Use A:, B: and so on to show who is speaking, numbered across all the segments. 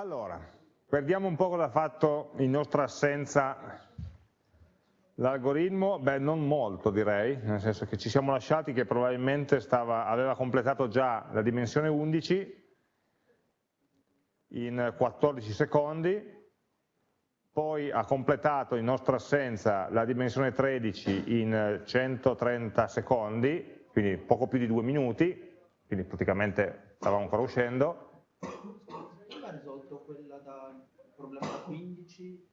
A: Allora, perdiamo un po' cosa ha fatto in nostra assenza l'algoritmo, beh non molto direi, nel senso che ci siamo lasciati che probabilmente stava, aveva completato già la dimensione 11 in 14 secondi, poi ha completato in nostra assenza la dimensione 13 in 130 secondi, quindi poco più di due minuti, quindi praticamente stavamo ancora uscendo, problema da 15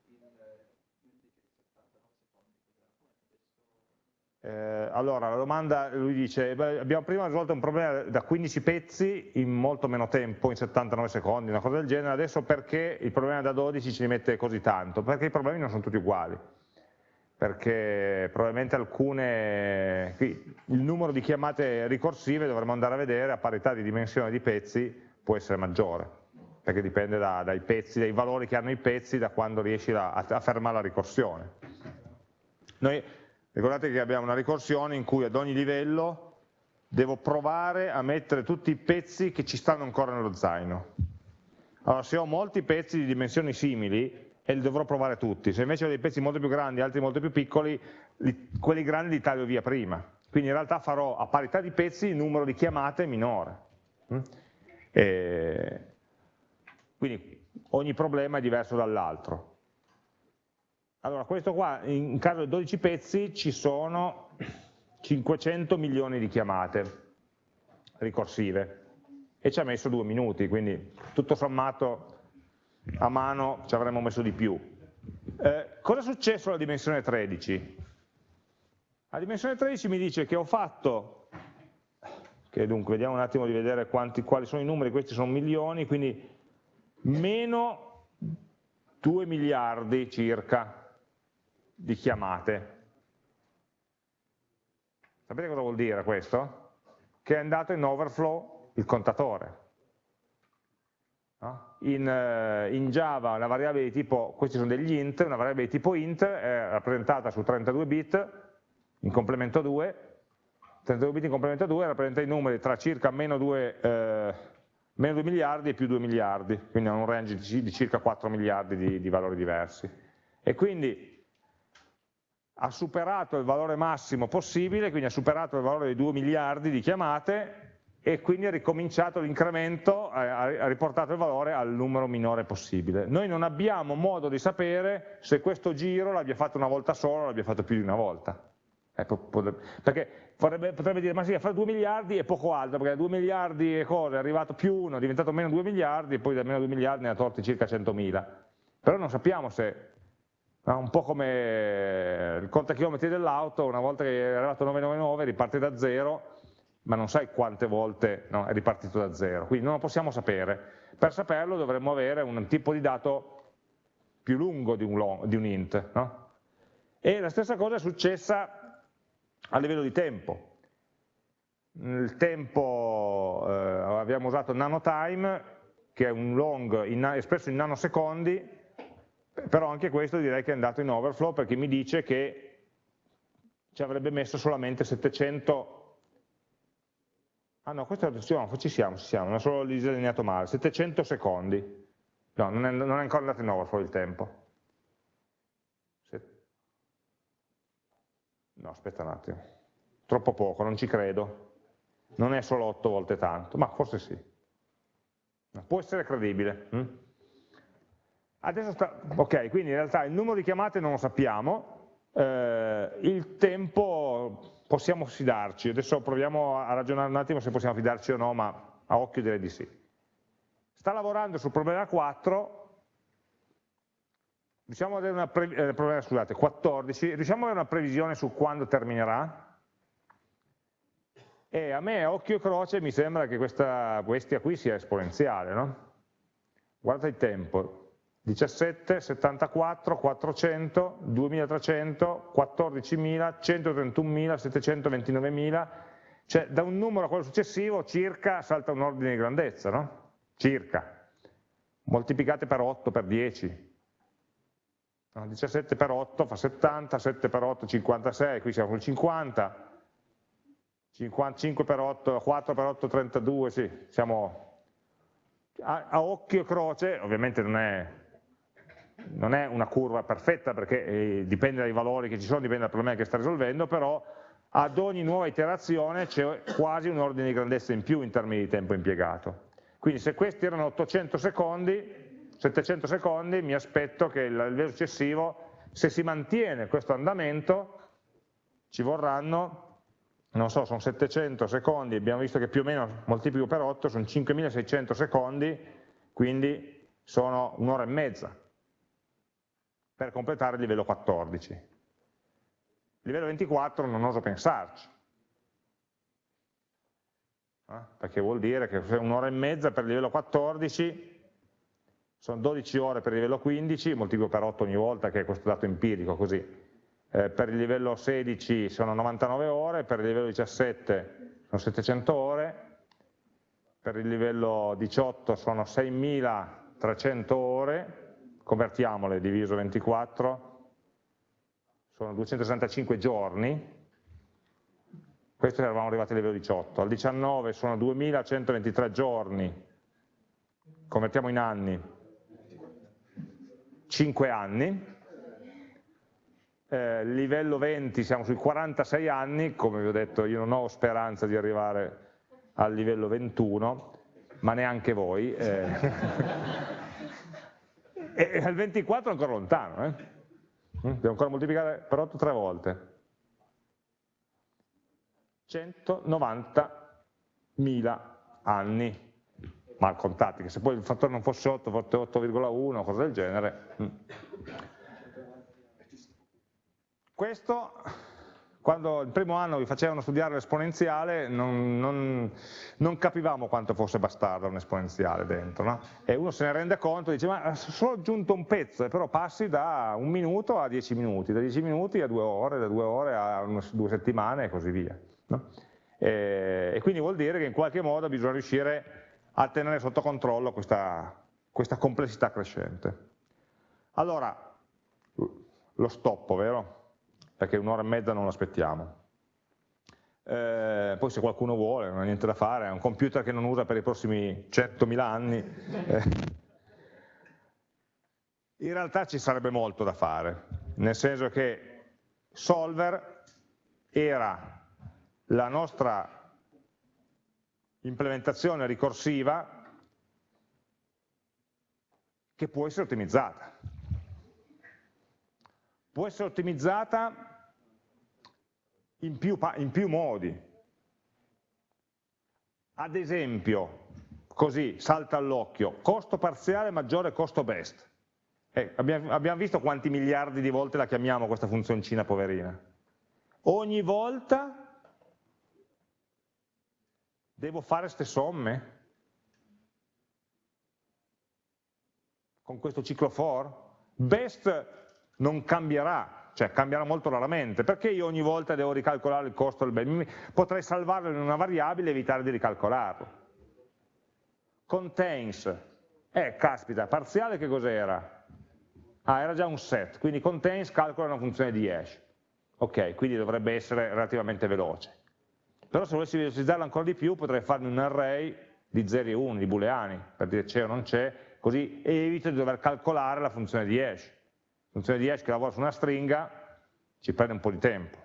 A: Eh, allora, la domanda, lui dice, beh, abbiamo prima risolto un problema da 15 pezzi in molto meno tempo, in 79 secondi, una cosa del genere, adesso perché il problema da 12 ci mette così tanto? Perché i problemi non sono tutti uguali, perché probabilmente alcune, qui, il numero di chiamate ricorsive dovremmo andare a vedere a parità di dimensione di pezzi può essere maggiore perché dipende da, dai pezzi, dai valori che hanno i pezzi, da quando riesci a, a fermare la ricorsione. Noi ricordate che abbiamo una ricorsione in cui ad ogni livello devo provare a mettere tutti i pezzi che ci stanno ancora nello zaino. Allora se ho molti pezzi di dimensioni simili, e li dovrò provare tutti, se invece ho dei pezzi molto più grandi, altri molto più piccoli, li, quelli grandi li taglio via prima. Quindi in realtà farò a parità di pezzi il numero di chiamate minore. Mm? E quindi ogni problema è diverso dall'altro. Allora, questo qua, in caso di 12 pezzi, ci sono 500 milioni di chiamate ricorsive e ci ha messo due minuti, quindi tutto sommato a mano ci avremmo messo di più. Eh, cosa è successo alla dimensione 13? La dimensione 13 mi dice che ho fatto, che dunque vediamo un attimo di vedere quanti, quali sono i numeri, questi sono milioni, quindi meno 2 miliardi circa di chiamate. Sapete cosa vuol dire questo? Che è andato in overflow il contatore. No? In, uh, in, Java una variabile di tipo, questi sono degli int, una variabile di tipo int è rappresentata su 32 bit in complemento 2, 32 bit in complemento 2 rappresenta i numeri tra circa meno 2 eh, meno 2 miliardi e più 2 miliardi, quindi hanno un range di circa 4 miliardi di, di valori diversi. E quindi ha superato il valore massimo possibile, quindi ha superato il valore di 2 miliardi di chiamate e quindi ha ricominciato l'incremento, ha riportato il valore al numero minore possibile. Noi non abbiamo modo di sapere se questo giro l'abbia fatto una volta sola o l'abbia fatto più di una volta. Perché Potrebbe, potrebbe, dire ma sì, a fare 2 miliardi è poco altro, perché da 2 miliardi e cosa è arrivato più 1, è diventato meno 2 miliardi e poi da meno 2 miliardi ne ha torti circa 100.000. Però non sappiamo se, no, un po' come il contachilometri dell'auto, una volta che è arrivato 999 riparte da zero, ma non sai quante volte no, è ripartito da zero, quindi non lo possiamo sapere. Per saperlo dovremmo avere un tipo di dato più lungo di un, long, di un int. No? E la stessa cosa è successa a livello di tempo. Il tempo eh, abbiamo usato nanotime, che è un long in, espresso in nanosecondi, però anche questo direi che è andato in overflow perché mi dice che ci avrebbe messo solamente 700 ah no, questo no, ci siamo, ci siamo, non solo disegnato male. 700 secondi. No, non è, non è ancora andato in overflow il tempo No, aspetta un attimo. Troppo poco, non ci credo. Non è solo 8 volte tanto, ma forse sì. Può essere credibile. Hm? Adesso sta, ok, quindi in realtà il numero di chiamate non lo sappiamo, eh, il tempo possiamo fidarci, adesso proviamo a ragionare un attimo se possiamo fidarci o no, ma a occhio direi di sì. Sta lavorando sul problema 4, Riusciamo ad avere una eh, problema, scusate, 14, riusciamo ad avere una previsione su quando terminerà? E a me, occhio e croce, mi sembra che questa bestia qui sia esponenziale, no? Guardate il tempo, 17, 74, 400, 2300, 14.000, 131.000, 729.000, cioè da un numero a quello successivo circa salta un ordine di grandezza, no? Circa, moltiplicate per 8, per 10, 17 per 8 fa 70, 7 per 8 56, qui siamo sul 50, 55 per 8, 4 per 8 32, sì, siamo a, a occhio e croce, ovviamente non è, non è, una curva perfetta perché eh, dipende dai valori che ci sono, dipende dal problema che sta risolvendo, però ad ogni nuova iterazione c'è quasi un ordine di grandezza in più in termini di tempo impiegato. Quindi se questi erano 800 secondi, 700 secondi, mi aspetto che il livello successivo, se si mantiene questo andamento, ci vorranno, non so, sono 700 secondi, abbiamo visto che più o meno moltiplico per 8, sono 5600 secondi, quindi sono un'ora e mezza per completare il livello 14. Il livello 24 non oso pensarci, eh? perché vuol dire che un'ora e mezza per il livello 14 sono 12 ore per il livello 15, moltiplico per 8 ogni volta che è questo dato empirico così, eh, per il livello 16 sono 99 ore, per il livello 17 sono 700 ore, per il livello 18 sono 6300 ore, convertiamole diviso 24, sono 265 giorni, questo eravamo arrivati al livello 18, al 19 sono 2123 giorni, convertiamo in anni, 5 anni, eh, livello 20 siamo sui 46 anni, come vi ho detto io non ho speranza di arrivare al livello 21, ma neanche voi, eh. e al 24 è ancora lontano, eh? devo ancora moltiplicare per 8 tre volte. 190.000 anni mal contati, che se poi il fattore non fosse 8, fosse 8,1 cosa del genere. Mm. Questo, quando il primo anno vi facevano studiare l'esponenziale, non, non, non, capivamo quanto fosse bastarda un'esponenziale dentro, no? e uno se ne rende conto e dice, ma ho solo aggiunto un pezzo, però passi da un minuto a dieci minuti, da dieci minuti a due ore, da due ore a due settimane e così via. No? E, e, quindi vuol dire che in qualche modo bisogna riuscire a tenere sotto controllo questa, questa complessità crescente. Allora, lo stoppo, vero? Perché un'ora e mezza non lo aspettiamo. Eh, poi se qualcuno vuole, non ha niente da fare, è un computer che non usa per i prossimi 100.000 anni. Eh. In realtà ci sarebbe molto da fare, nel senso che Solver era la nostra implementazione ricorsiva che può essere ottimizzata. Può essere ottimizzata in più, in più modi. Ad esempio, così salta all'occhio, costo parziale maggiore costo best. Eh, abbiamo, abbiamo visto quanti miliardi di volte la chiamiamo questa funzioncina poverina. Ogni volta Devo fare queste somme? Con questo ciclo for? Best non cambierà, cioè cambierà molto raramente, perché io ogni volta devo ricalcolare il costo del bene? Potrei salvarlo in una variabile e evitare di ricalcolarlo. Contains, eh caspita, parziale che cos'era? Ah, era già un set, quindi contains calcola una funzione di hash. Ok, quindi dovrebbe essere relativamente veloce. Però se volessi velocizzarlo ancora di più potrei farmi un array di 0 e 1, di booleani, per dire c'è o non c'è, così evito di dover calcolare la funzione di hash. La funzione di hash che lavora su una stringa ci prende un po' di tempo.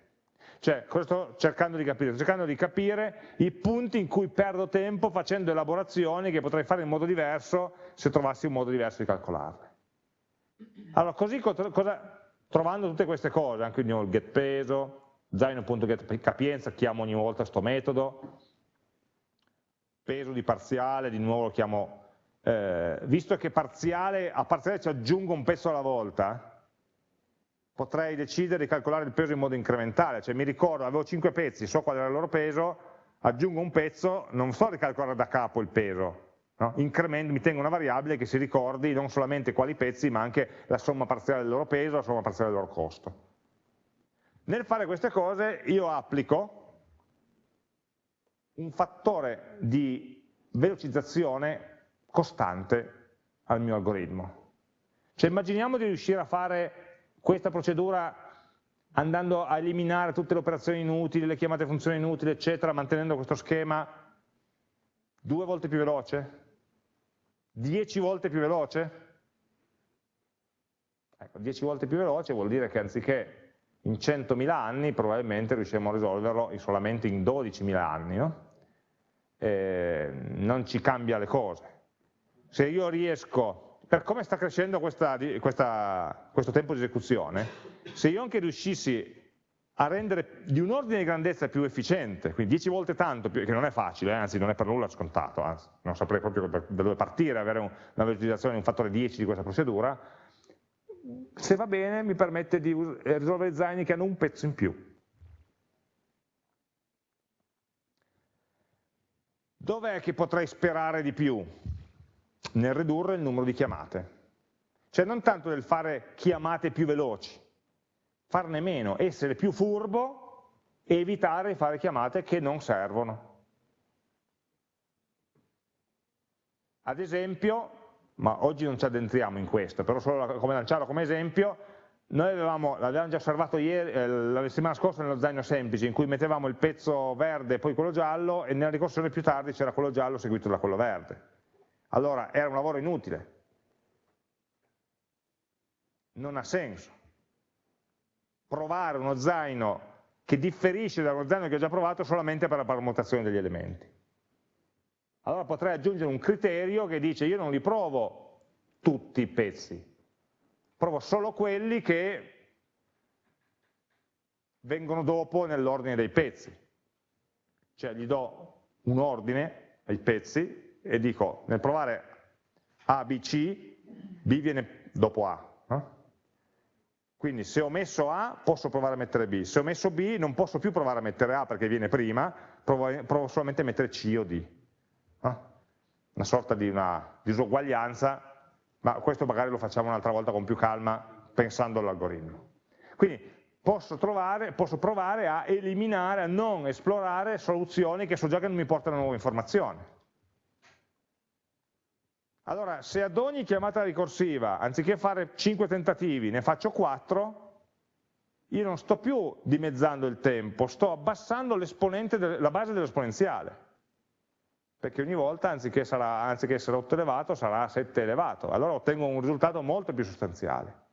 A: Cioè, cosa sto cercando di capire? Sto cercando di capire i punti in cui perdo tempo facendo elaborazioni che potrei fare in modo diverso se trovassi un modo diverso di calcolarle. Allora, così cosa, trovando tutte queste cose, anche il get peso, zaino.getCapienza chiamo ogni volta questo metodo, peso di parziale, di nuovo lo chiamo, eh, visto che parziale, a parziale ci aggiungo un pezzo alla volta, potrei decidere di calcolare il peso in modo incrementale, cioè mi ricordo, avevo 5 pezzi, so qual era il loro peso, aggiungo un pezzo, non sto a ricalcolare da capo il peso, no? incremento, mi tengo una variabile che si ricordi non solamente quali pezzi, ma anche la somma parziale del loro peso, la somma parziale del loro costo. Nel fare queste cose io applico un fattore di velocizzazione costante al mio algoritmo. Cioè immaginiamo di riuscire a fare questa procedura andando a eliminare tutte le operazioni inutili, le chiamate funzioni inutili, eccetera, mantenendo questo schema due volte più veloce? 10 volte più veloce? Ecco, 10 volte più veloce vuol dire che anziché in 100.000 anni probabilmente riusciremo a risolverlo solamente in 12.000 anni, no? eh, non ci cambia le cose. Se io riesco, per come sta crescendo questa, questa, questo tempo di esecuzione, se io anche riuscissi a rendere di un ordine di grandezza più efficiente, quindi 10 volte tanto, che non è facile, eh, anzi non è per nulla scontato, anzi, non saprei proprio da dove partire, avere un, una velocizzazione di un fattore 10 di questa procedura, se va bene mi permette di eh, risolvere design che hanno un pezzo in più. Dov'è che potrei sperare di più? Nel ridurre il numero di chiamate. Cioè non tanto nel fare chiamate più veloci, farne meno, essere più furbo e evitare di fare chiamate che non servono. Ad esempio, ma oggi non ci addentriamo in questo, però solo come lanciarlo come esempio, noi avevamo, l'avevamo già osservato ieri, eh, la settimana scorsa nello zaino semplice, in cui mettevamo il pezzo verde e poi quello giallo, e nella ricorsione più tardi c'era quello giallo seguito da quello verde. Allora era un lavoro inutile. Non ha senso. Provare uno zaino che differisce da uno zaino che ho già provato solamente per la permutazione degli elementi. Allora potrei aggiungere un criterio che dice io non li provo tutti i pezzi, provo solo quelli che vengono dopo nell'ordine dei pezzi. Cioè gli do un ordine ai pezzi e dico nel provare A, B, C, B viene dopo A. Eh? Quindi se ho messo A posso provare a mettere B, se ho messo B non posso più provare a mettere A perché viene prima, provo, provo solamente a mettere C o D. Una sorta di una disuguaglianza ma questo magari lo facciamo un'altra volta con più calma pensando all'algoritmo. Quindi posso, trovare, posso, provare a eliminare, a non esplorare soluzioni che so già che non mi portano nuove informazioni. Allora, se ad ogni chiamata ricorsiva, anziché fare 5 tentativi, ne faccio 4, io non sto più dimezzando il tempo, sto abbassando la base dell'esponenziale perché ogni volta anziché, sarà, anziché, essere 8 elevato sarà 7 elevato, allora ottengo un risultato molto più sostanziale.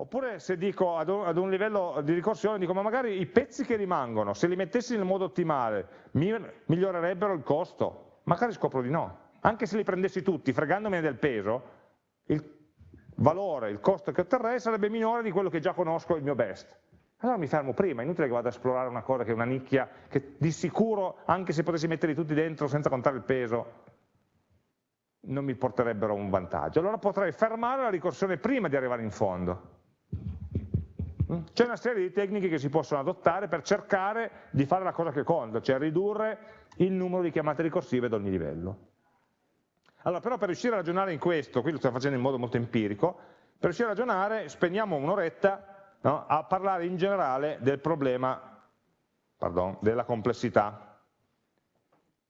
A: Oppure se dico ad un, ad un, livello di ricorsione, dico ma magari i pezzi che rimangono, se li mettessi nel modo ottimale, mi, migliorerebbero il costo? Magari scopro di no. Anche se li prendessi tutti, fregandomene del peso, il valore, il costo che otterrei sarebbe minore di quello che già conosco il mio best allora mi fermo prima, è inutile che vado a esplorare una cosa che è una nicchia, che di sicuro, anche se potessi metterli tutti dentro senza contare il peso, non mi porterebbero un vantaggio. Allora potrei fermare la ricorsione prima di arrivare in fondo. Mm? C'è una serie di tecniche che si possono adottare per cercare di fare la cosa che conta, cioè ridurre il numero di chiamate ricorsive ad ogni livello. Allora, però per riuscire a ragionare in questo, qui lo stiamo facendo in modo molto empirico, per riuscire a ragionare spendiamo un'oretta no? a parlare in generale del problema pardon, della complessità.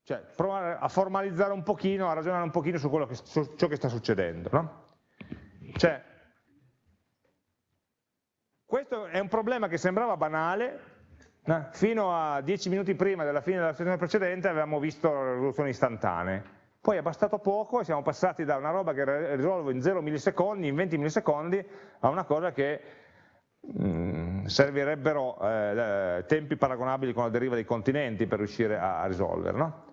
A: Cioè provare a formalizzare un pochino, a ragionare un pochino su, che, su ciò che sta succedendo. No? Cioè, questo è un problema che sembrava banale, no? fino a dieci minuti prima della fine della sessione precedente avevamo visto risoluzioni istantanee. Poi è bastato poco e siamo passati da una roba che risolvo in 0 millisecondi, in 20 millisecondi, a una cosa che Mm, servirebbero eh, tempi paragonabili con la deriva dei continenti per riuscire a, a risolvere, no?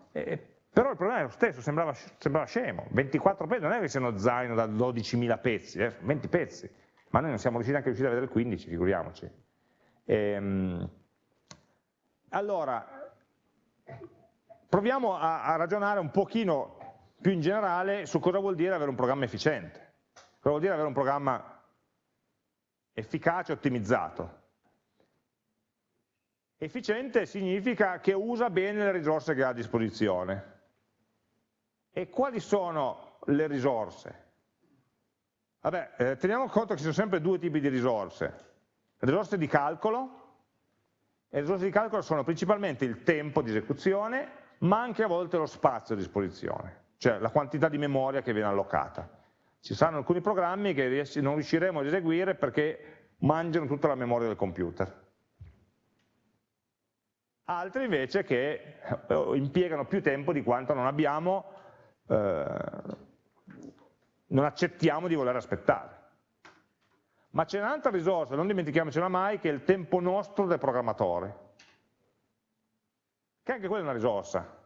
A: però il problema è lo stesso, sembrava, sembrava scemo, 24 pezzi, non è che siano zaino da 12.000 pezzi, eh, 20 pezzi, ma noi non siamo riusciti neanche a a vedere il 15, figuriamoci. Ehm, allora, proviamo a, a ragionare un pochino più in generale su cosa vuol dire avere un programma efficiente, cosa vuol dire avere un programma efficace e ottimizzato. Efficiente significa che usa bene le risorse che ha a disposizione. E quali sono le risorse? Vabbè, eh, teniamo conto che ci sono sempre due tipi di risorse. Risorse di calcolo, e le risorse di calcolo sono principalmente il tempo di esecuzione, ma anche a volte lo spazio a disposizione, cioè la quantità di memoria che viene allocata. Ci saranno alcuni programmi che non riusciremo ad eseguire perché mangiano tutta la memoria del computer. Altri invece che eh, impiegano più tempo di quanto non abbiamo eh, non accettiamo di voler aspettare. Ma c'è un'altra risorsa, non dimentichiamocela mai, che è il tempo nostro del programmatore, che anche quella è una risorsa.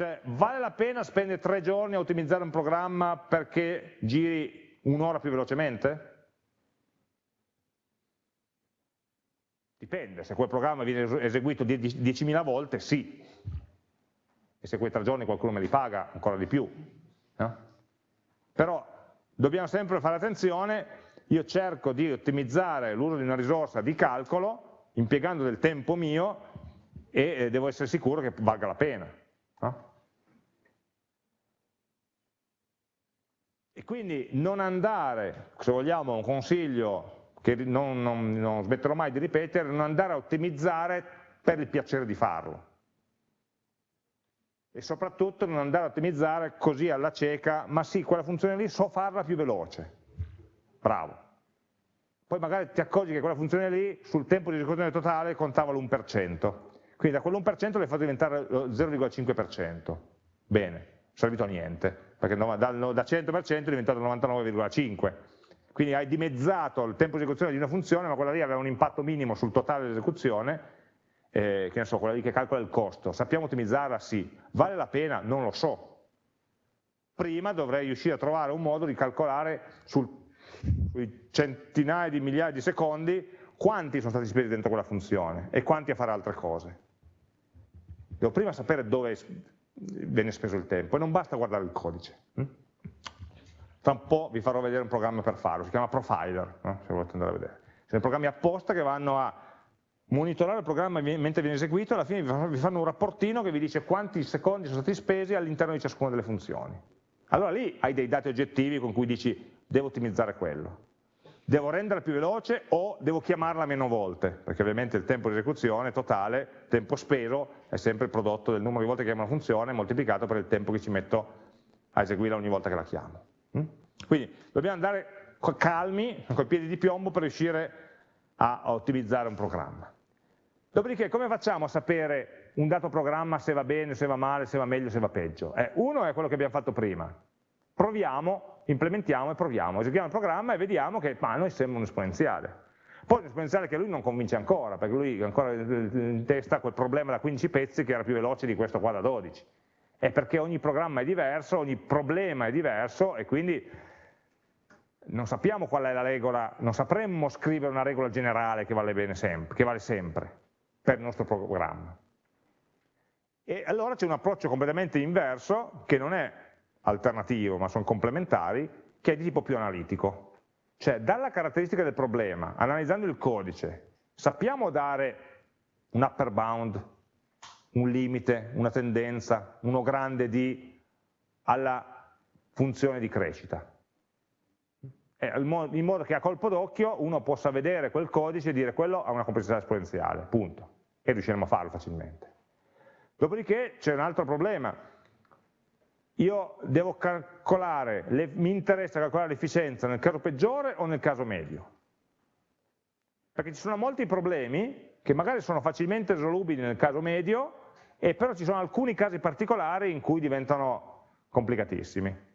A: Cioè, vale la pena spendere tre giorni a ottimizzare un programma perché giri un'ora più velocemente? Dipende, se quel programma viene eseguito 10.000 volte, sì. E se quei tre giorni qualcuno me li paga, ancora di più. No? Però dobbiamo sempre fare attenzione, io cerco di ottimizzare l'uso di una risorsa di calcolo, impiegando del tempo mio, e devo essere sicuro che valga la pena. No? E quindi non andare, se vogliamo un consiglio che non, non, non smetterò mai di ripetere, non andare a ottimizzare per il piacere di farlo. E soprattutto non andare a ottimizzare così alla cieca, ma sì, quella funzione lì so farla più veloce. Bravo. Poi magari ti accorgi che quella funzione lì sul tempo di esecuzione totale contava l'1%. Quindi da quell'1% l'hai fatto diventare lo 0,5%. Bene, servito a niente perché da 100% è diventato 99,5%. Quindi hai dimezzato il tempo di esecuzione di una funzione, ma quella lì aveva un impatto minimo sul totale dell'esecuzione, eh, che ne so, quella lì che calcola il costo. Sappiamo ottimizzarla? Sì. Vale la pena? Non lo so. Prima dovrei riuscire a trovare un modo di calcolare sul, sui centinaia di migliaia di secondi quanti sono stati spesi dentro quella funzione e quanti a fare altre cose. Devo prima sapere dove viene speso il tempo e non basta guardare il codice. Hm? Tra un po' vi farò vedere un programma per farlo, si chiama Profiler, no? se volete andare a vedere. Sono programmi apposta che vanno a monitorare il programma mentre viene eseguito e alla fine vi fanno un rapportino che vi dice quanti secondi sono stati spesi all'interno di ciascuna delle funzioni. Allora lì hai dei dati oggettivi con cui dici devo ottimizzare quello devo renderla più veloce o devo chiamarla meno volte, perché ovviamente il tempo di esecuzione totale, tempo speso, è sempre il prodotto del numero di volte che chiamo una funzione moltiplicato per il tempo che ci metto a eseguirla ogni volta che la chiamo. Mm? Quindi dobbiamo andare calmi, con i piedi di piombo, per riuscire a ottimizzare un programma. Dopodiché come facciamo a sapere un dato programma se va bene, se va male, se va meglio, se va peggio? Eh, uno è quello che abbiamo fatto prima, proviamo, implementiamo e proviamo, eseguiamo il programma e vediamo che ma, a noi sembra un esponenziale. Poi un esponenziale che lui non convince ancora, perché lui ancora in testa quel problema da 15 pezzi che era più veloce di questo qua da 12. È perché ogni programma è diverso, ogni problema è diverso e quindi non sappiamo qual è la regola, non sapremmo scrivere una regola generale che vale, sempre, che vale sempre per il nostro programma. E allora c'è un approccio completamente inverso che non è alternativo, ma sono complementari, che è di tipo più analitico. Cioè, dalla caratteristica del problema, analizzando il codice, sappiamo dare un upper bound, un limite, una tendenza, uno grande D alla funzione di crescita. In modo che a colpo d'occhio uno possa vedere quel codice e dire quello ha una complessità esponenziale, punto. E riusciremo a farlo facilmente. Dopodiché c'è un altro problema, io devo calcolare, le, mi interessa calcolare l'efficienza nel caso peggiore o nel caso medio? Perché ci sono molti problemi che magari sono facilmente risolubili nel caso medio, e però ci sono alcuni casi particolari in cui diventano complicatissimi.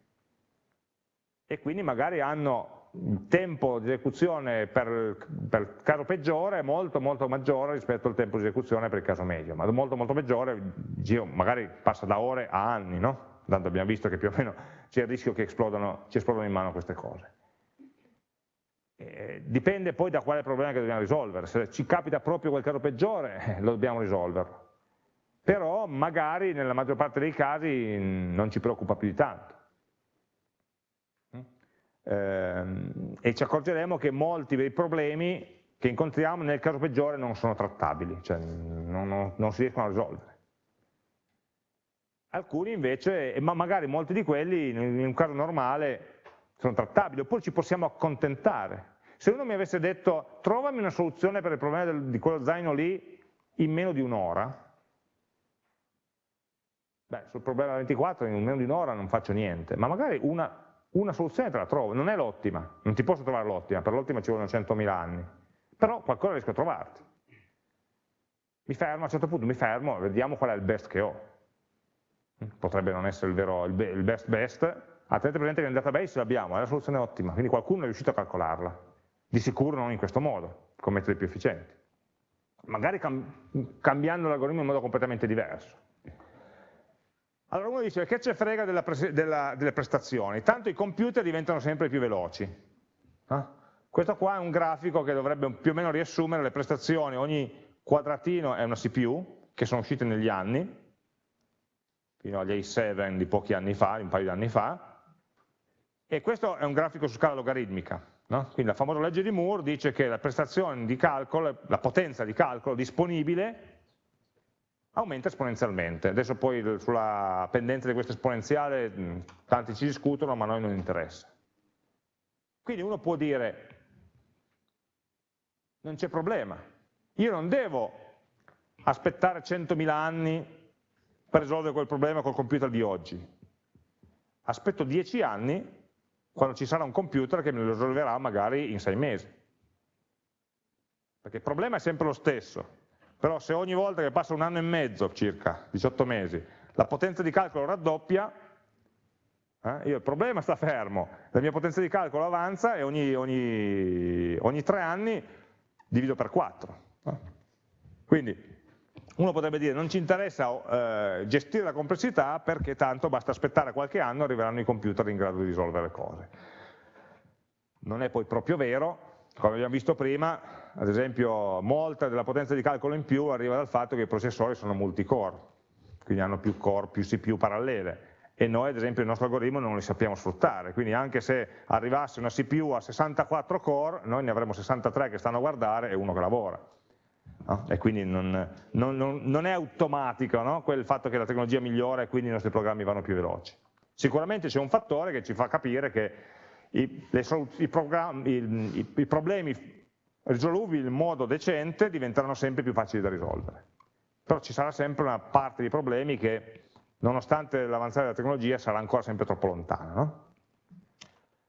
A: E quindi magari hanno il tempo di esecuzione per, per, il caso peggiore molto molto maggiore rispetto al tempo di esecuzione per il caso medio, ma molto molto peggiore, magari passa da ore a anni, no? Tanto abbiamo visto che più o meno c'è il rischio che esplodano, ci esplodano in mano queste cose. Eh, dipende poi da quale problema che dobbiamo risolvere, se ci capita proprio quel caso peggiore eh, lo dobbiamo risolvere, però magari nella maggior parte dei casi non ci preoccupa più di tanto. Eh, e ci accorgeremo che molti dei problemi che incontriamo nel caso peggiore non sono trattabili, cioè non, non, non si riescono a risolvere alcuni invece, ma magari molti di quelli in un caso normale sono trattabili, oppure ci possiamo accontentare. Se uno mi avesse detto trovami una soluzione per il problema del, di quello zaino lì in meno di un'ora, beh, sul problema 24 in meno di un'ora non faccio niente, ma magari una, una soluzione te la trovo, non è l'ottima, non ti posso trovare l'ottima, per l'ottima ci vogliono 100.000 anni, però qualcosa riesco a trovarti. Mi fermo, a un certo punto mi fermo, vediamo qual è il best che ho potrebbe non essere il, vero, il best best, ah, tenete presente che nel database l'abbiamo, è la soluzione ottima, quindi qualcuno è riuscito a calcolarla, di sicuro non in questo modo, con metodi più efficienti, magari cam cambiando l'algoritmo in modo completamente diverso. Allora uno dice, che ce frega della della, delle prestazioni? Tanto i computer diventano sempre più veloci. Eh? Questo qua è un grafico che dovrebbe più o meno riassumere le prestazioni, ogni quadratino è una CPU, che sono uscite negli anni, fino agli A7 di pochi anni fa, un paio di anni fa, e questo è un grafico su scala logaritmica. No? Quindi la famosa legge di Moore dice che la prestazione di calcolo, la potenza di calcolo disponibile aumenta esponenzialmente. Adesso poi sulla pendenza di questa esponenziale tanti ci discutono, ma a noi non interessa. Quindi uno può dire, non c'è problema, io non devo aspettare 100.000 anni per risolvere quel problema col computer di oggi. Aspetto 10 anni quando ci sarà un computer che me lo risolverà magari in 6 mesi. Perché il problema è sempre lo stesso, però se ogni volta che passa un anno e mezzo circa, 18 mesi, la potenza di calcolo raddoppia, eh, io il problema sta fermo, la mia potenza di calcolo avanza e ogni, ogni, ogni 3 anni divido per 4. Eh. Quindi uno potrebbe dire non ci interessa eh, gestire la complessità perché tanto basta aspettare qualche anno e arriveranno i computer in grado di risolvere le cose. Non è poi proprio vero, come abbiamo visto prima, ad esempio molta della potenza di calcolo in più arriva dal fatto che i processori sono multicore, quindi hanno più core, più CPU parallele, e noi ad esempio il nostro algoritmo non li sappiamo sfruttare, quindi anche se arrivasse una CPU a 64 core, noi ne avremo 63 che stanno a guardare e uno che lavora. No? E quindi non, non, non, non è automatico no? quel fatto che la tecnologia migliora e quindi i nostri programmi vanno più veloci. Sicuramente c'è un fattore che ci fa capire che i, i, i, i problemi risolubili in modo decente diventeranno sempre più facili da risolvere. Però ci sarà sempre una parte di problemi che, nonostante l'avanzare della tecnologia, sarà ancora sempre troppo lontana. No?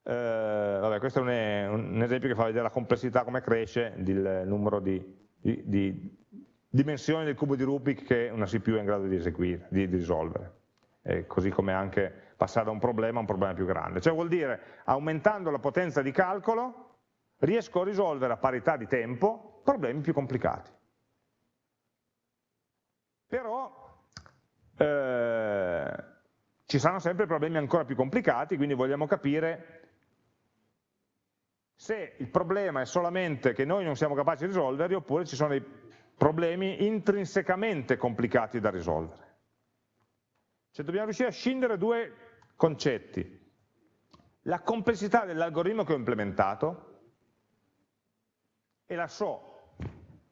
A: Eh, vabbè, questo è un, un, esempio che fa vedere la complessità, come cresce il numero di di, di dimensioni del cubo di Rubik che una CPU è in grado di eseguire, di, di risolvere. E così come anche passare da un problema a un problema più grande. Cioè vuol dire, aumentando la potenza di calcolo, riesco a risolvere a parità di tempo problemi più complicati. Però eh, ci saranno sempre problemi ancora più complicati, quindi vogliamo capire se il problema è solamente che noi non siamo capaci di risolverli oppure ci sono dei problemi intrinsecamente complicati da risolvere. Cioè dobbiamo riuscire a scindere due concetti. La complessità dell'algoritmo che ho implementato e la so,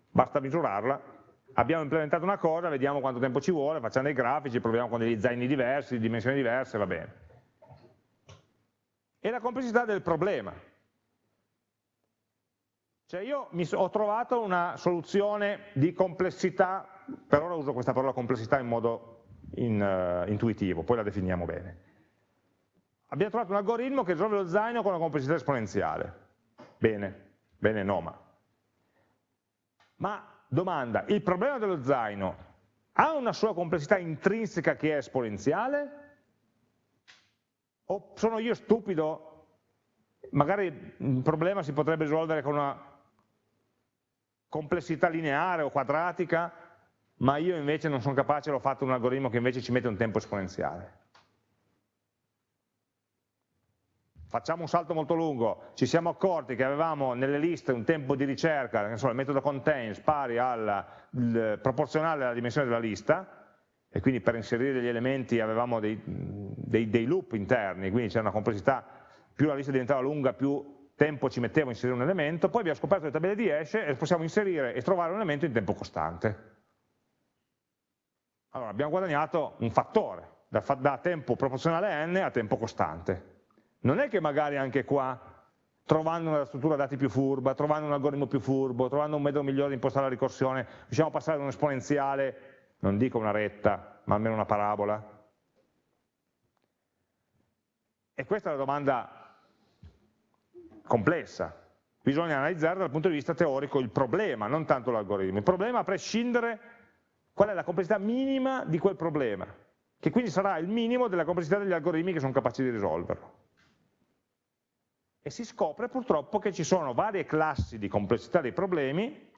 A: basta misurarla, abbiamo implementato una cosa, vediamo quanto tempo ci vuole, facciamo dei grafici, proviamo con degli zaini diversi, dimensioni diverse, va bene. E la complessità del problema, cioè io so, ho trovato una soluzione di complessità, per ora uso questa parola complessità in modo in, uh, intuitivo, poi la definiamo bene. Abbiamo trovato un algoritmo che risolve lo zaino con una complessità esponenziale. Bene, bene no, ma. Ma domanda, il problema dello zaino ha una sua complessità intrinseca che è esponenziale? O sono io stupido magari il problema si potrebbe risolvere con una complessità lineare o quadratica, ma io invece non sono capace, l'ho fatto un algoritmo che invece ci mette un tempo esponenziale. Facciamo un salto molto lungo, ci siamo accorti che avevamo nelle liste un tempo di ricerca, insomma, il metodo contains pari al proporzionale alla dimensione della lista, e quindi per inserire degli elementi avevamo dei, dei, dei loop interni, quindi c'era una complessità, più la lista diventava lunga, più tempo ci mettevo a inserire un elemento, poi abbiamo scoperto le tabelle di hash e possiamo inserire e trovare un elemento in tempo costante. Allora abbiamo guadagnato un fattore, da, da tempo proporzionale a n a tempo costante. Non è che magari anche qua, trovando una struttura dati più furba, trovando un algoritmo più furbo, trovando un metodo migliore di impostare la ricorsione, riusciamo a passare da un esponenziale, non dico una retta, ma almeno una parabola. E questa è la domanda complessa. Bisogna analizzare dal punto di vista teorico il problema, non tanto l'algoritmo. Il problema a prescindere qual è la complessità minima di quel problema. che quindi sarà il minimo della complessità degli algoritmi che sono capaci di risolverlo. E si scopre purtroppo che ci sono varie classi di complessità dei problemi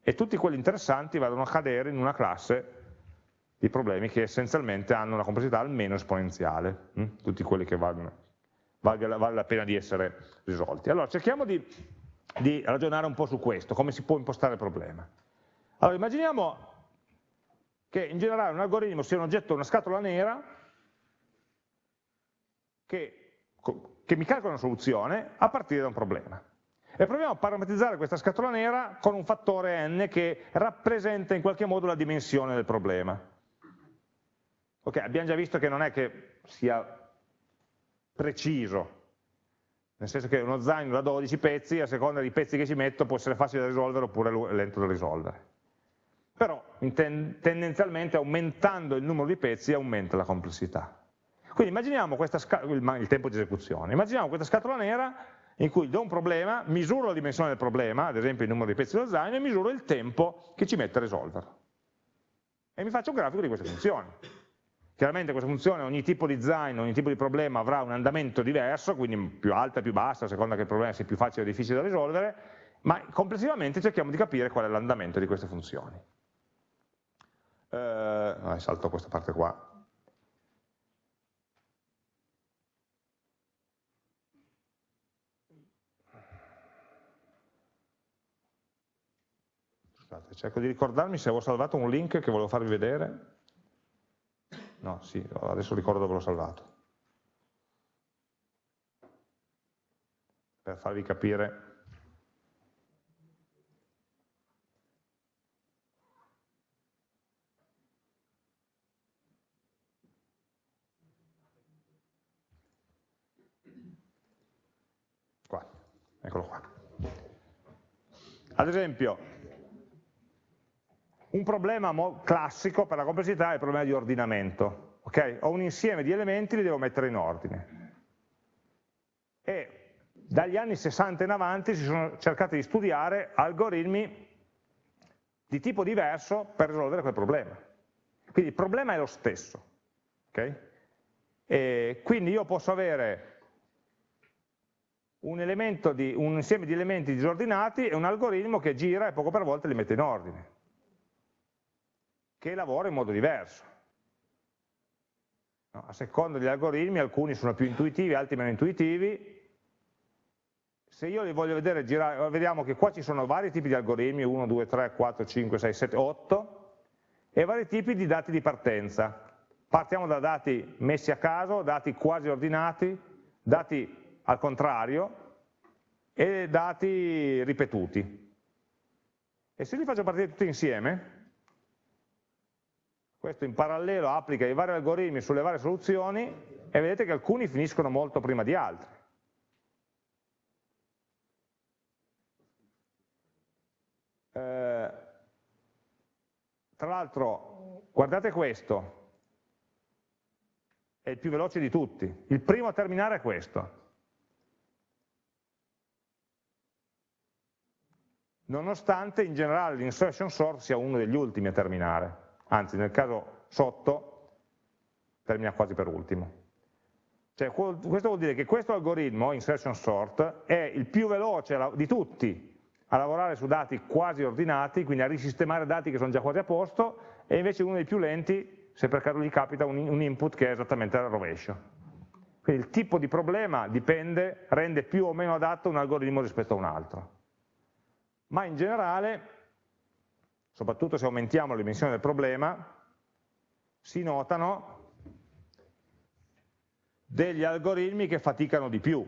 A: e tutti quelli interessanti vanno a cadere in una classe di problemi che essenzialmente hanno una complessità almeno esponenziale, hm? tutti quelli che valgono, vale, vale la pena di essere risolti. Allora cerchiamo di, di ragionare un po' su questo, come si può impostare il problema. Allora immaginiamo che in generale un algoritmo sia un oggetto, una scatola nera, che, che mi calcola una soluzione a partire da un problema. E proviamo a parametrizzare questa scatola nera con un fattore n che rappresenta in qualche modo la dimensione del problema. Ok, abbiamo già visto che non è che sia preciso, nel senso che uno zaino da 12 pezzi, a seconda dei pezzi che ci metto, può essere facile da risolvere oppure lento da risolvere però ten tendenzialmente aumentando il numero di pezzi aumenta la complessità. Quindi immaginiamo il, il tempo di esecuzione, immaginiamo questa scatola nera in cui do un problema, misuro la dimensione del problema, ad esempio il numero di pezzi dello zaino, e misuro il tempo che ci mette a risolverlo. E mi faccio un grafico di queste funzioni. Chiaramente questa funzione, ogni tipo di zaino, ogni tipo di problema avrà un andamento diverso, quindi più alta, più bassa, a seconda che il problema sia più facile o difficile da risolvere, ma complessivamente cerchiamo di capire qual è l'andamento di queste funzioni eh, salto questa parte qua, Scusate, cerco di ricordarmi se avevo salvato un link che volevo farvi vedere. No, sì, adesso ricordo dove l'ho salvato. Per farvi capire Eccolo qua. Ad esempio, un problema classico per la complessità è il problema di ordinamento. Okay? Ho un insieme di elementi, li devo mettere in ordine. E dagli anni 60 in avanti si sono cercati di studiare algoritmi di tipo diverso per risolvere quel problema. Quindi il problema è lo stesso. Okay? quindi io posso avere un, di, un insieme di elementi disordinati e un algoritmo che gira e poco per volta li mette in ordine, che lavora in modo diverso. No, a seconda degli algoritmi, alcuni sono più intuitivi, altri meno intuitivi, se io li voglio vedere girare, vediamo che qua ci sono vari tipi di algoritmi, 1, 2, 3, 4, 5, 6, 7, 8, e vari tipi di dati di partenza. Partiamo da dati messi a caso, dati quasi ordinati, dati al contrario e dati ripetuti. E se li faccio partire tutti insieme, questo in parallelo applica i vari algoritmi sulle varie soluzioni e vedete che alcuni finiscono molto prima di altri. Eh, tra l'altro, guardate questo, è il più veloce di tutti. Il primo a terminare è questo. nonostante in generale l'insertion sort sia uno degli ultimi a terminare, anzi nel caso sotto termina quasi per ultimo. Cioè, questo vuol dire che questo algoritmo, insertion sort, è il più veloce di tutti a lavorare su dati quasi ordinati, quindi a risistemare dati che sono già quasi a posto, e invece uno dei più lenti se per caso gli capita un, input che è esattamente al rovescio. Quindi il tipo di problema dipende, rende più o meno adatto un algoritmo rispetto a un altro ma in generale, soprattutto se aumentiamo la dimensione del problema, si notano degli algoritmi che faticano di più.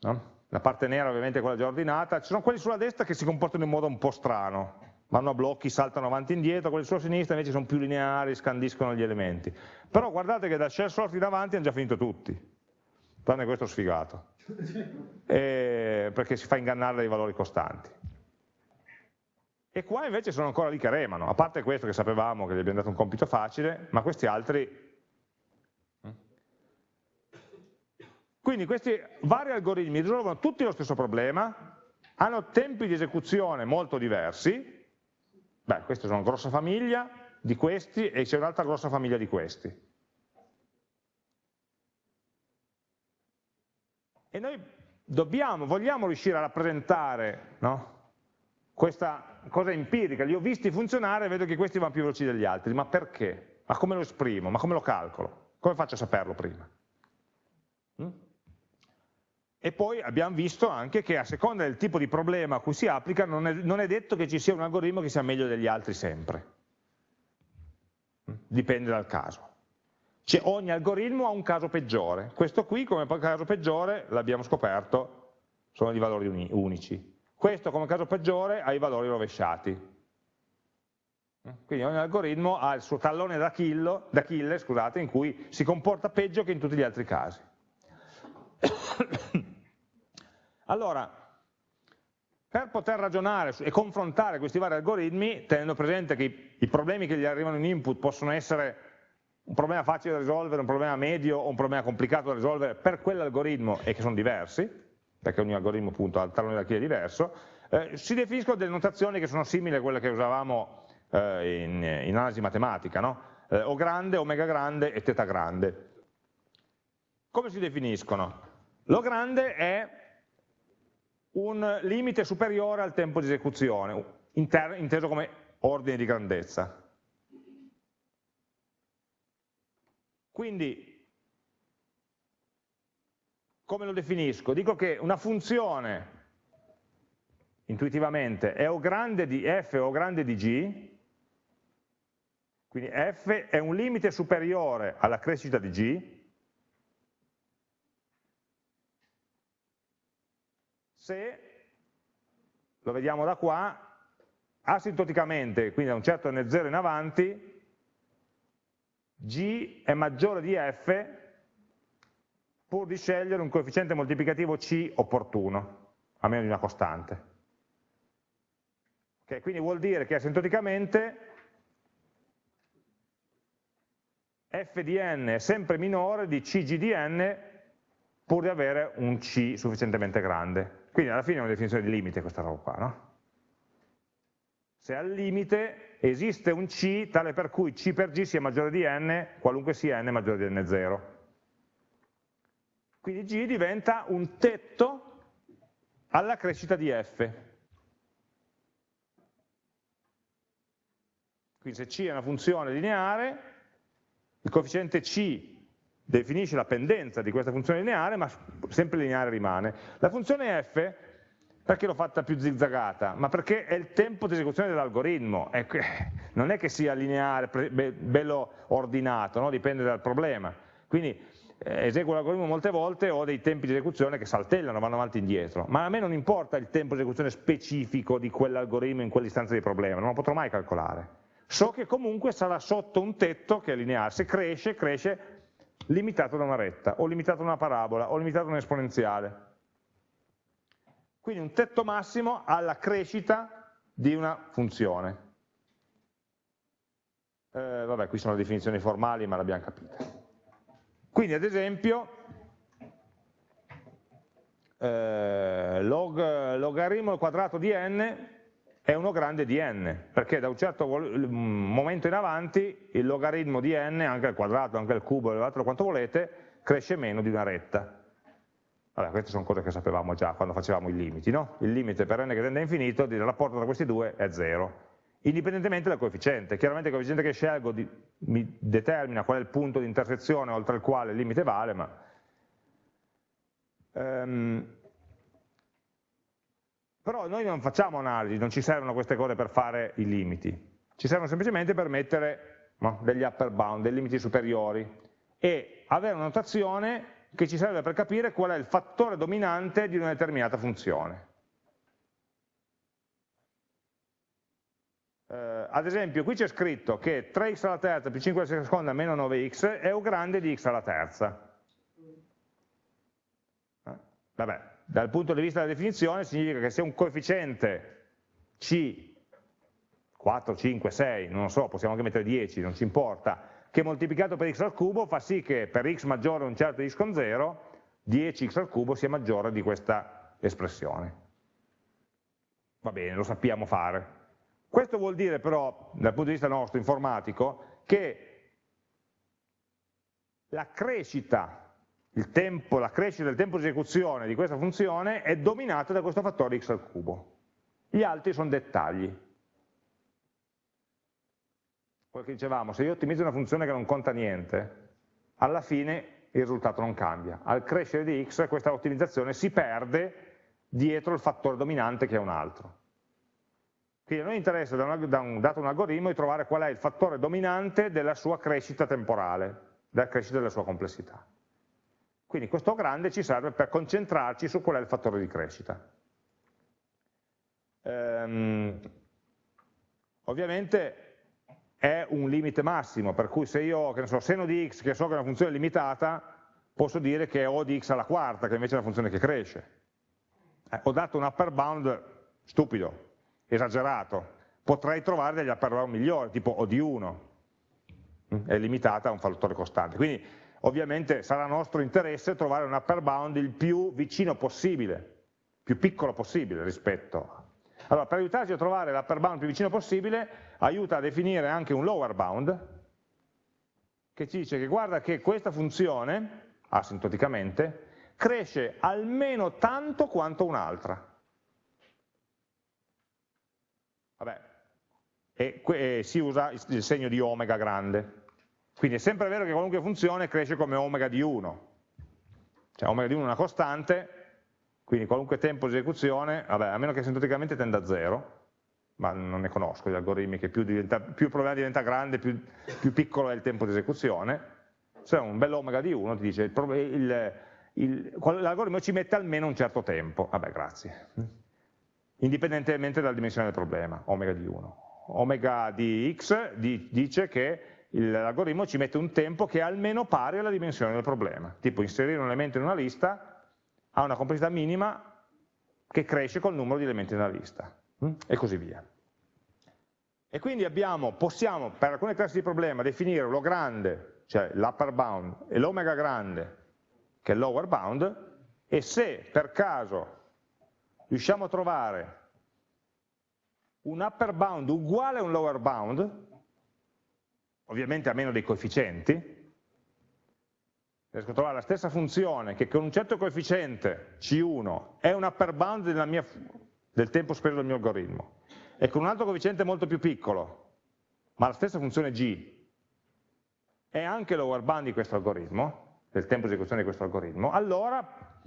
A: No? La parte nera ovviamente è quella già ordinata, ci sono quelli sulla destra che si comportano in modo un po' strano, vanno a blocchi, saltano avanti e indietro, quelli sulla sinistra invece sono più lineari, scandiscono gli elementi. Però guardate che da share sort in avanti hanno già finito tutti, tranne questo sfigato, e perché si fa ingannare dai valori costanti. E qua invece sono ancora lì che remano, a parte questo che sapevamo che gli abbiamo dato un compito facile, ma questi altri... Eh? Quindi questi vari algoritmi risolvono tutti lo stesso problema, hanno tempi di esecuzione molto diversi, beh, queste sono una grossa famiglia di questi e c'è un'altra grossa famiglia di questi. E noi dobbiamo, vogliamo riuscire a rappresentare no? Questa cosa empirica, li ho visti funzionare e vedo che questi vanno più veloci degli altri, ma perché? Ma come lo esprimo? Ma come lo calcolo? Come faccio a saperlo prima? Mm? E poi abbiamo visto anche che a seconda del tipo di problema a cui si applica non è, non è detto che ci sia un algoritmo che sia meglio degli altri sempre. Mm? Dipende dal caso. Cioè, ogni algoritmo ha un caso peggiore. Questo qui come caso peggiore, l'abbiamo scoperto, sono di valori unici. Questo come caso peggiore ha i valori rovesciati. Quindi ogni algoritmo ha il suo tallone d'Achille scusate, in cui si comporta peggio che in tutti gli altri casi. allora, per poter ragionare e confrontare questi vari algoritmi, tenendo presente che i problemi che gli arrivano in input possono essere un problema facile da risolvere, un problema medio o un problema complicato da risolvere per quell'algoritmo e che sono diversi, perché ogni algoritmo appunto ha il tallone d'Achille diverso, eh, si definiscono delle notazioni che sono simili a quelle che usavamo eh, in, in, analisi matematica, no? eh, O grande, omega grande e teta grande. Come si definiscono? Lo grande è un limite superiore al tempo di esecuzione, inteso come ordine di grandezza. Quindi come lo definisco? Dico che una funzione, intuitivamente, è O grande di f o grande di g, quindi f è un limite superiore alla crescita di g, se, lo vediamo da qua, asintoticamente, quindi da un certo n0 in avanti, g è maggiore di f pur di scegliere un coefficiente moltiplicativo C opportuno, a meno di una costante. Okay, quindi vuol dire che asintoticamente f di n è sempre minore di cg di n pur di avere un c sufficientemente grande. Quindi alla fine è una definizione di limite questa roba qua, no? Se al limite esiste un c tale per cui c per g sia maggiore di n, qualunque sia n maggiore di n0. Quindi G diventa un tetto alla crescita di F. Quindi se C è una funzione lineare, il coefficiente C definisce la pendenza di questa funzione lineare, ma sempre lineare rimane. La funzione F, perché l'ho fatta più zizzagata? Ma perché è il tempo di esecuzione dell'algoritmo, non è che sia lineare, bello ordinato, no? dipende dal problema. Quindi eseguo l'algoritmo molte volte ho dei tempi di esecuzione che saltellano, vanno avanti e indietro, ma a me non importa il tempo di esecuzione specifico di quell'algoritmo in quell'istanza di problema, non lo potrò mai calcolare. So che comunque sarà sotto un tetto che è lineare, se cresce, cresce limitato da una retta, o limitato da una parabola, o limitato da un'esponenziale. Quindi un tetto massimo alla crescita di una funzione. Eh, vabbè, qui sono le definizioni formali, ma l'abbiamo capita. Quindi ad esempio eh, log, logaritmo al quadrato di n è uno grande di n, perché da un certo momento in avanti il logaritmo di n, anche al quadrato, anche al cubo, elevatelo quanto volete, cresce meno di una retta. Allora, queste sono cose che sapevamo già quando facevamo i limiti, no? Il limite per n che tende a infinito, il rapporto tra questi due è 0 indipendentemente dal coefficiente. Chiaramente il coefficiente che scelgo di, mi determina qual è il punto di intersezione oltre il quale il limite vale, ma um, però noi non facciamo analisi, non ci servono queste cose per fare i limiti, ci servono semplicemente per mettere no, degli upper bound, dei limiti superiori e avere una notazione che ci serve per capire qual è il fattore dominante di una determinata funzione. Eh, ad esempio qui c'è scritto che 3x alla terza più 5 alla seconda meno 9x è un grande di x alla terza. Eh? Vabbè, dal punto di vista della definizione significa che se un coefficiente c 4, 5, 6, non lo so, possiamo anche mettere 10, non ci importa, che moltiplicato per x al cubo fa sì che per x maggiore un certo x con 0, 10x al cubo sia maggiore di questa espressione. Va bene, lo sappiamo fare. Questo vuol dire però, dal punto di vista nostro informatico, che la crescita tempo, la crescita del tempo di esecuzione di questa funzione è dominata da questo fattore x al cubo. Gli altri sono dettagli. Quello che dicevamo, se io ottimizzo una funzione che non conta niente, alla fine il risultato non cambia. Al crescere di x questa ottimizzazione si perde dietro il fattore dominante che è un altro. Quindi a noi interessa da, una, da un, dato un algoritmo di trovare qual è il fattore dominante della sua crescita temporale, della crescita della sua complessità. Quindi questo grande ci serve per concentrarci su qual è il fattore di crescita. Ehm, ovviamente è un limite massimo, per cui se io ho so, seno di x, che so che è una funzione limitata, posso dire che è O di x alla quarta, che invece è una funzione che cresce. Eh, ho dato un upper bound stupido, esagerato, potrei trovare degli upper bound migliori, tipo O di 1, mm, è limitata a un fattore costante. Quindi ovviamente sarà nostro interesse trovare un upper bound il più vicino possibile, più piccolo possibile rispetto. Allora, per aiutarci a trovare l'upper bound più vicino possibile, aiuta a definire anche un lower bound, che ci dice che guarda che questa funzione, asintoticamente, cresce almeno tanto quanto un'altra. Vabbè, e, e si usa il segno di omega grande. Quindi è sempre vero che qualunque funzione cresce come omega di 1. Cioè omega di 1 è una costante, quindi qualunque tempo di esecuzione, vabbè, a meno che sintoticamente tenda a 0, ma non ne conosco gli algoritmi che più, diventa, più il problema diventa grande, più, più, piccolo è il tempo di esecuzione, se un bel omega di 1 ti dice l'algoritmo ci mette almeno un certo tempo, vabbè grazie, indipendentemente dalla dimensione del problema, omega di 1. Omega di x dice che l'algoritmo ci mette un tempo che è almeno pari alla dimensione del problema, tipo inserire un elemento in una lista ha una complessità minima che cresce col numero di elementi nella lista, hm? e così via. E quindi abbiamo, possiamo per alcune classi di problema definire lo grande, cioè l'upper bound, e l'omega grande, che è il lower bound, e se per caso riusciamo a trovare un upper bound uguale a un lower bound, ovviamente a meno dei coefficienti, riesco a trovare la stessa funzione che con un certo coefficiente C1 è un upper bound mia, del tempo speso del mio algoritmo. E con un altro coefficiente molto più piccolo, ma la stessa funzione G è anche lower bound di questo algoritmo, del tempo di esecuzione di questo algoritmo, allora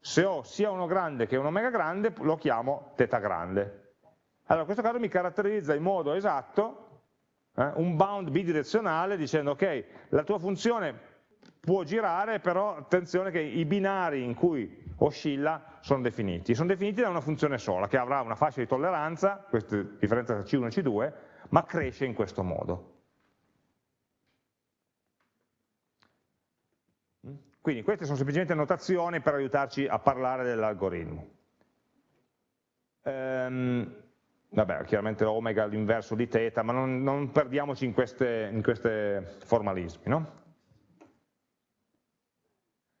A: se ho sia uno grande che un omega grande lo chiamo teta grande. Allora questo caso mi caratterizza in modo esatto eh, un bound bidirezionale dicendo ok, la tua funzione può girare, però attenzione che i binari in cui oscilla sono definiti. Sono definiti da una funzione sola, che avrà una fascia di tolleranza, questa differenza tra C1 e C2, ma cresce in questo modo. Quindi queste sono semplicemente notazioni per aiutarci a parlare dell'algoritmo. Ehm, vabbè, chiaramente omega è l'inverso di teta, ma non, non perdiamoci in questi formalismi. No?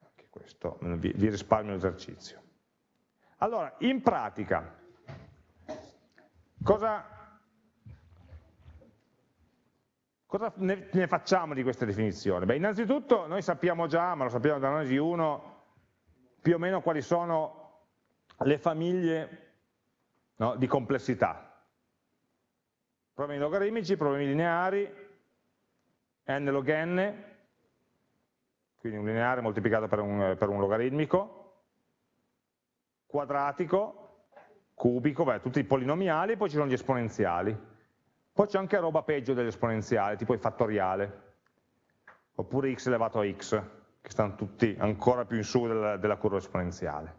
A: Anche questo vi, vi risparmio l'esercizio. Allora, in pratica, cosa, cosa ne, ne, facciamo di queste definizioni? Beh, innanzitutto noi sappiamo già, ma lo sappiamo dall'analisi 1, più o meno quali sono le famiglie no, di complessità. Problemi logaritmici, problemi lineari, n log n, quindi un lineare moltiplicato per un, per un logaritmico, quadratico, cubico, beh, tutti i polinomiali, poi ci sono gli esponenziali. Poi c'è anche roba peggio dell'esponenziale, tipo il fattoriale, oppure x elevato a x, che stanno tutti ancora più in su della, della curva esponenziale.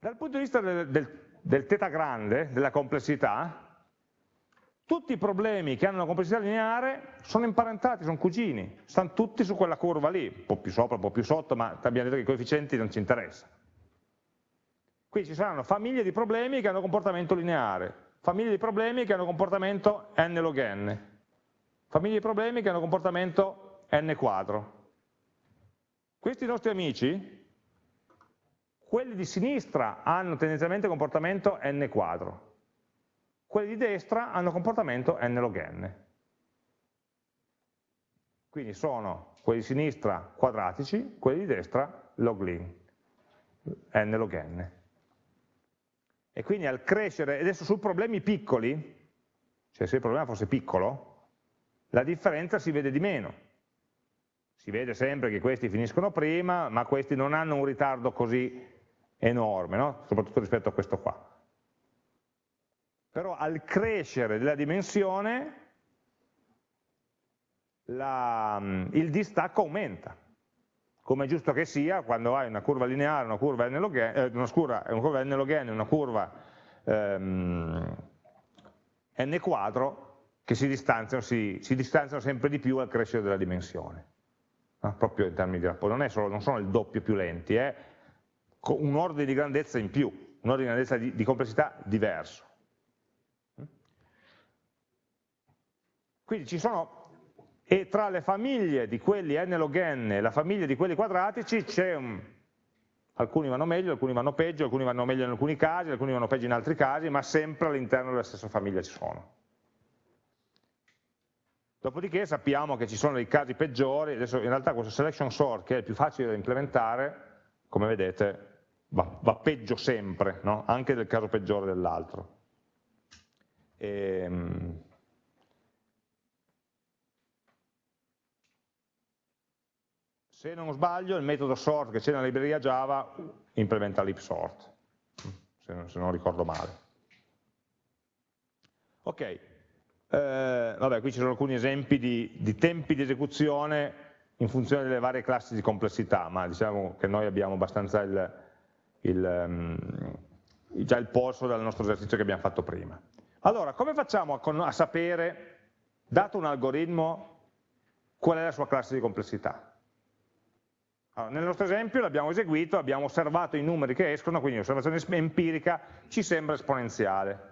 A: Dal punto di vista del, del, del teta grande, della complessità, tutti i problemi che hanno una complessità lineare sono imparentati, sono cugini, stanno tutti su quella curva lì, un po' più sopra, un po' più sotto, ma abbiamo detto che i coefficienti non ci interessano. Qui ci saranno famiglie di problemi che hanno comportamento lineare, famiglie di problemi che hanno comportamento n log n, famiglie di problemi che hanno comportamento n quadro. Questi nostri amici quelli di sinistra hanno tendenzialmente comportamento n quadro, quelli di destra hanno comportamento n log n. Quindi sono quelli di sinistra quadratici, quelli di destra loglin, n log n. E quindi al crescere, adesso su problemi piccoli, cioè se il problema fosse piccolo, la differenza si vede di meno. Si vede sempre che questi finiscono prima, ma questi non hanno un ritardo così enorme, no? soprattutto rispetto a questo qua. Però al crescere della dimensione la, il distacco aumenta, come è giusto che sia quando hai una curva lineare, una curva n log n, eh, una, scura, una curva n log n, una curva ehm, n quadro, che si distanziano, si, si distanziano, sempre di più al crescere della dimensione, no? proprio in termini di rapporto, non, solo, non sono il doppio più lenti, è un ordine di grandezza in più, un ordine di grandezza di, di complessità diverso. Quindi ci sono e tra le famiglie di quelli n log n e la famiglia di quelli quadratici c'è un... alcuni vanno meglio, alcuni vanno peggio, alcuni vanno meglio in alcuni casi, alcuni vanno peggio in altri casi, ma sempre all'interno della stessa famiglia ci sono. Dopodiché sappiamo che ci sono dei casi peggiori, adesso in realtà questo selection sort che è il più facile da implementare, come vedete va, va peggio sempre, no? anche nel caso peggiore dell'altro. Ehm, Se non sbaglio il metodo sort che c'è nella libreria Java implementa l'ipsort, se se non ricordo male. Ok, eh, vabbè qui ci sono alcuni esempi di, di, tempi di esecuzione in funzione delle varie classi di complessità, ma diciamo che noi abbiamo abbastanza il, il, um, già il polso dal nostro esercizio che abbiamo fatto prima. Allora, come facciamo a, a sapere, dato un algoritmo, qual è la sua classe di complessità? Allora, nel nostro esempio l'abbiamo eseguito, abbiamo osservato i numeri che escono, quindi l'osservazione empirica ci sembra esponenziale.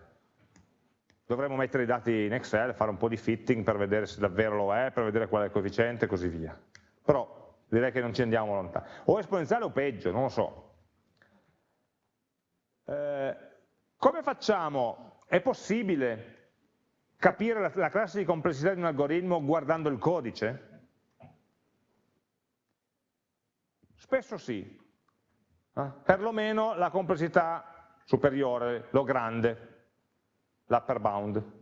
A: Dovremmo mettere i dati in Excel, fare un po' di fitting per vedere se davvero lo è, per vedere qual è il coefficiente e così via. Però direi che non ci andiamo lontano. O esponenziale o peggio, non lo so. Eh, come facciamo? È possibile capire la, la classe di complessità di un algoritmo guardando il codice? Spesso sì, eh? perlomeno la complessità superiore, lo grande, l'upper bound.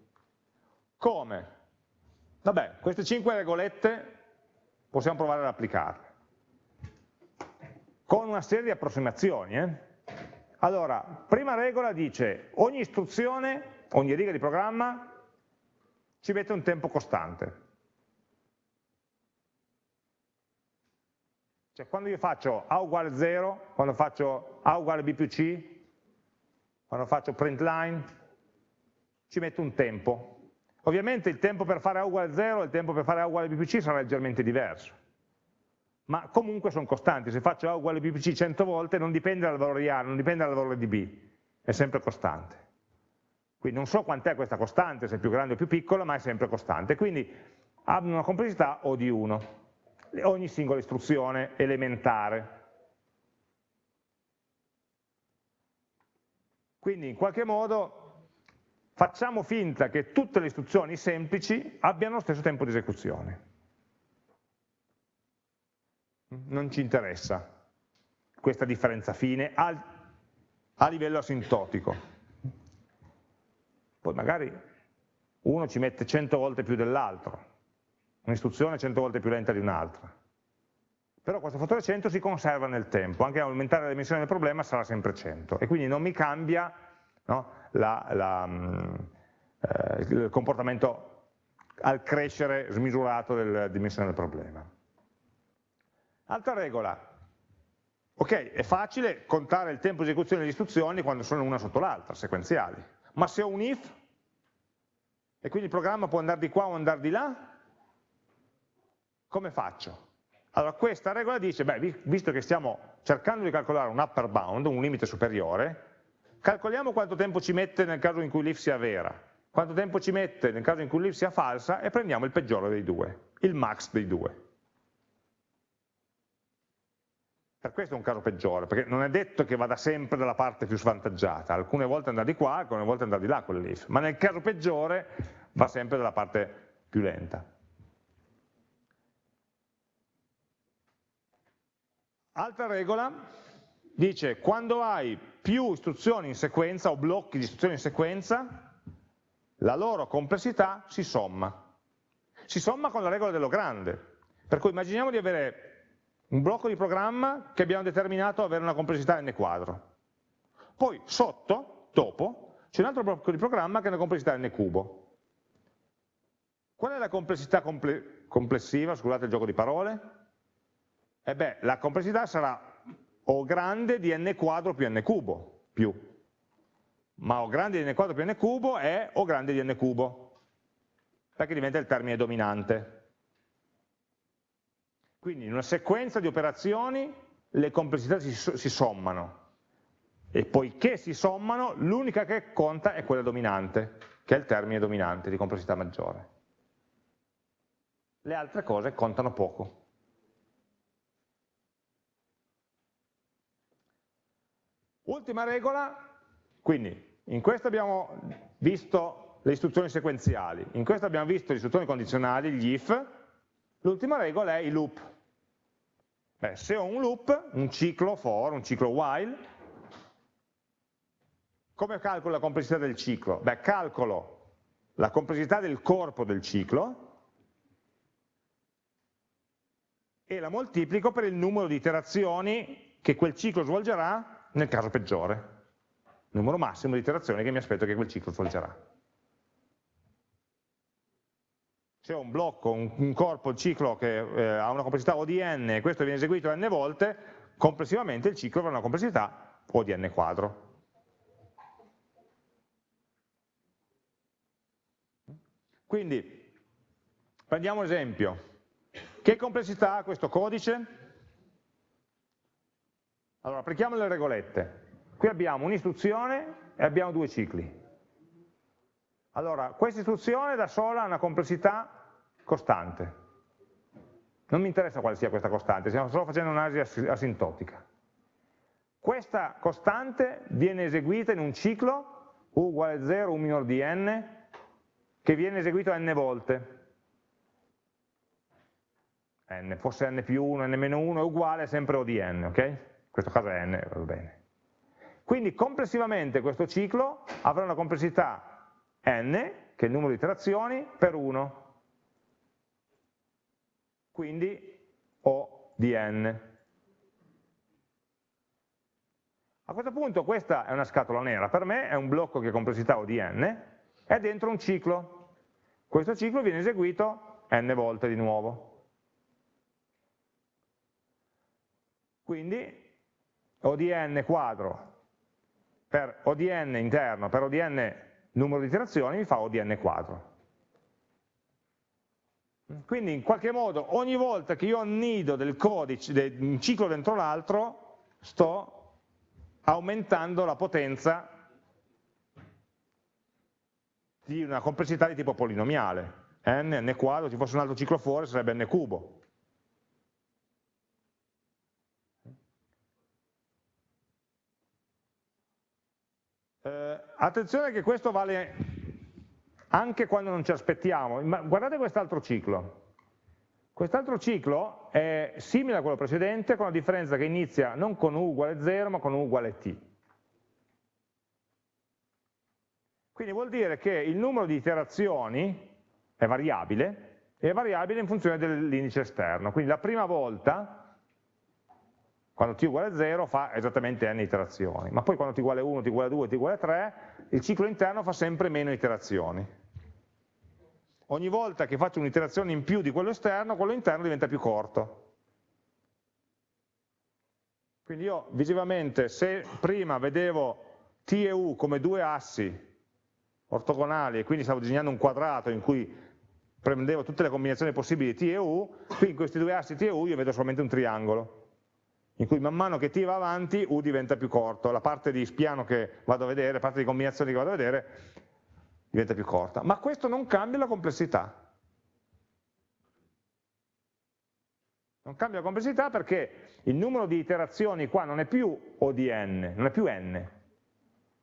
A: Come? Vabbè, queste cinque regolette possiamo provare ad applicarle. Con una serie di approssimazioni. Eh? Allora, prima regola dice ogni istruzione, ogni riga di programma ci mette un tempo costante. Cioè quando io faccio A uguale 0, quando faccio A uguale B più C, quando faccio print line, ci metto un tempo. Ovviamente il tempo per fare A uguale 0 e il tempo per fare A uguale B più C sarà leggermente diverso. Ma comunque sono costanti, se faccio A uguale B più C 100 volte non dipende dal valore di A, non dipende dal valore di B, è sempre costante. Quindi non so quant'è questa costante, se è più grande o più piccola, ma è sempre costante. Quindi ha una complessità O di 1 ogni singola istruzione elementare. Quindi in qualche modo facciamo finta che tutte le istruzioni semplici abbiano lo stesso tempo di esecuzione. Non ci interessa questa differenza fine a, a livello asintotico. Poi magari uno ci mette 100 volte più dell'altro, un'istruzione è 100 volte più lenta di un'altra. Però questo fattore 100 si conserva nel tempo, anche aumentare la dimensione del problema sarà sempre 100 e quindi non mi cambia no, la, la, mm, eh, il comportamento al crescere smisurato della dimensione del problema. Altra regola, ok, è facile contare il tempo di esecuzione delle istruzioni quando sono una sotto l'altra, sequenziali, ma se ho un if, e quindi il programma può andare di qua o andare di là, come faccio? Allora questa regola dice, beh, visto che stiamo cercando di calcolare un upper bound, un limite superiore, calcoliamo quanto tempo ci mette nel caso in cui l'if sia vera, quanto tempo ci mette nel caso in cui l'if sia falsa e prendiamo il peggiore dei due, il max dei due. Per questo è un caso peggiore, perché non è detto che vada sempre dalla parte più svantaggiata, alcune volte andrà di qua, alcune volte andrà di là quell'if, ma nel caso peggiore va sempre dalla parte più lenta. Altra regola dice quando hai più istruzioni in sequenza o blocchi di istruzioni in sequenza, la loro complessità si somma. Si somma con la regola dello grande. Per cui immaginiamo di avere un blocco di programma che abbiamo determinato avere una complessità n quadro. Poi sotto, dopo, c'è un altro blocco di programma che ha una complessità n cubo. Qual è la complessità comple complessiva, scusate il gioco di parole? E beh, la complessità sarà O grande di n quadro più n cubo, più. Ma O grande di n quadro più n cubo è O grande di n cubo, perché diventa il termine dominante. Quindi in una sequenza di operazioni le complessità si, si sommano e poiché si sommano l'unica che conta è quella dominante, che è il termine dominante di complessità maggiore. Le altre cose contano poco. Ultima regola, quindi in questo abbiamo visto le istruzioni sequenziali, in questo abbiamo visto le istruzioni condizionali, gli if, l'ultima regola è i loop. Beh, se ho un loop, un ciclo for, un ciclo while, come calcolo la complessità del ciclo? Beh, calcolo la complessità del corpo del ciclo e la moltiplico per il numero di iterazioni che quel ciclo svolgerà nel caso peggiore, numero massimo di iterazioni che mi aspetto che quel ciclo svolgerà. se ho un blocco, un, un corpo, il ciclo che eh, ha una complessità O di n e questo viene eseguito n volte, complessivamente il ciclo avrà una complessità O di n quadro. Quindi, prendiamo un esempio. Che complessità ha questo codice? Allora, applichiamo le regolette. Qui abbiamo un'istruzione e abbiamo due cicli. Allora, questa istruzione da sola ha una complessità costante. Non mi interessa quale sia questa costante, stiamo solo facendo un'analisi asintotica. Questa costante viene eseguita in un ciclo u uguale 0, u minor di n, che viene eseguito n volte. n, fosse n più 1, n meno 1 è uguale sempre o di n, ok? Questo caso è n, va bene. Quindi complessivamente questo ciclo avrà una complessità n, che è il numero di iterazioni, per 1. Quindi O di n. A questo punto questa è una scatola nera, per me è un blocco che ha complessità O di n, è dentro un ciclo. Questo ciclo viene eseguito n volte di nuovo. Quindi O di n quadro per O di n interno per O di n numero di iterazioni mi fa O di n quadro. Quindi in qualche modo ogni volta che io annido del codice, un ciclo dentro l'altro, sto aumentando la potenza di una complessità di tipo polinomiale. n, n quadro, ci fosse un altro ciclo fuori sarebbe n cubo. Eh, attenzione che questo vale anche quando non ci aspettiamo. Ma guardate quest'altro ciclo. Quest'altro ciclo è simile a quello precedente con la differenza che inizia non con u uguale 0 ma con u uguale t. Quindi vuol dire che il numero di iterazioni è variabile è variabile in funzione dell'indice esterno. Quindi la prima volta quando t uguale 0 fa esattamente n iterazioni, ma poi quando t uguale 1, t uguale 2, t uguale 3, il ciclo interno fa sempre meno iterazioni. Ogni volta che faccio un'iterazione in più di quello esterno, quello interno diventa più corto. Quindi io visivamente, se prima vedevo t e u come due assi ortogonali e quindi stavo disegnando un quadrato in cui prendevo tutte le combinazioni possibili di t e u, qui in questi due assi t e u io vedo solamente un triangolo in cui man mano che t va avanti u diventa più corto, la parte di spiano che vado a vedere, la parte di combinazioni che vado a vedere diventa più corta, ma questo non cambia la complessità. Non cambia la complessità perché il numero di iterazioni qua non è più O di n, non è più n,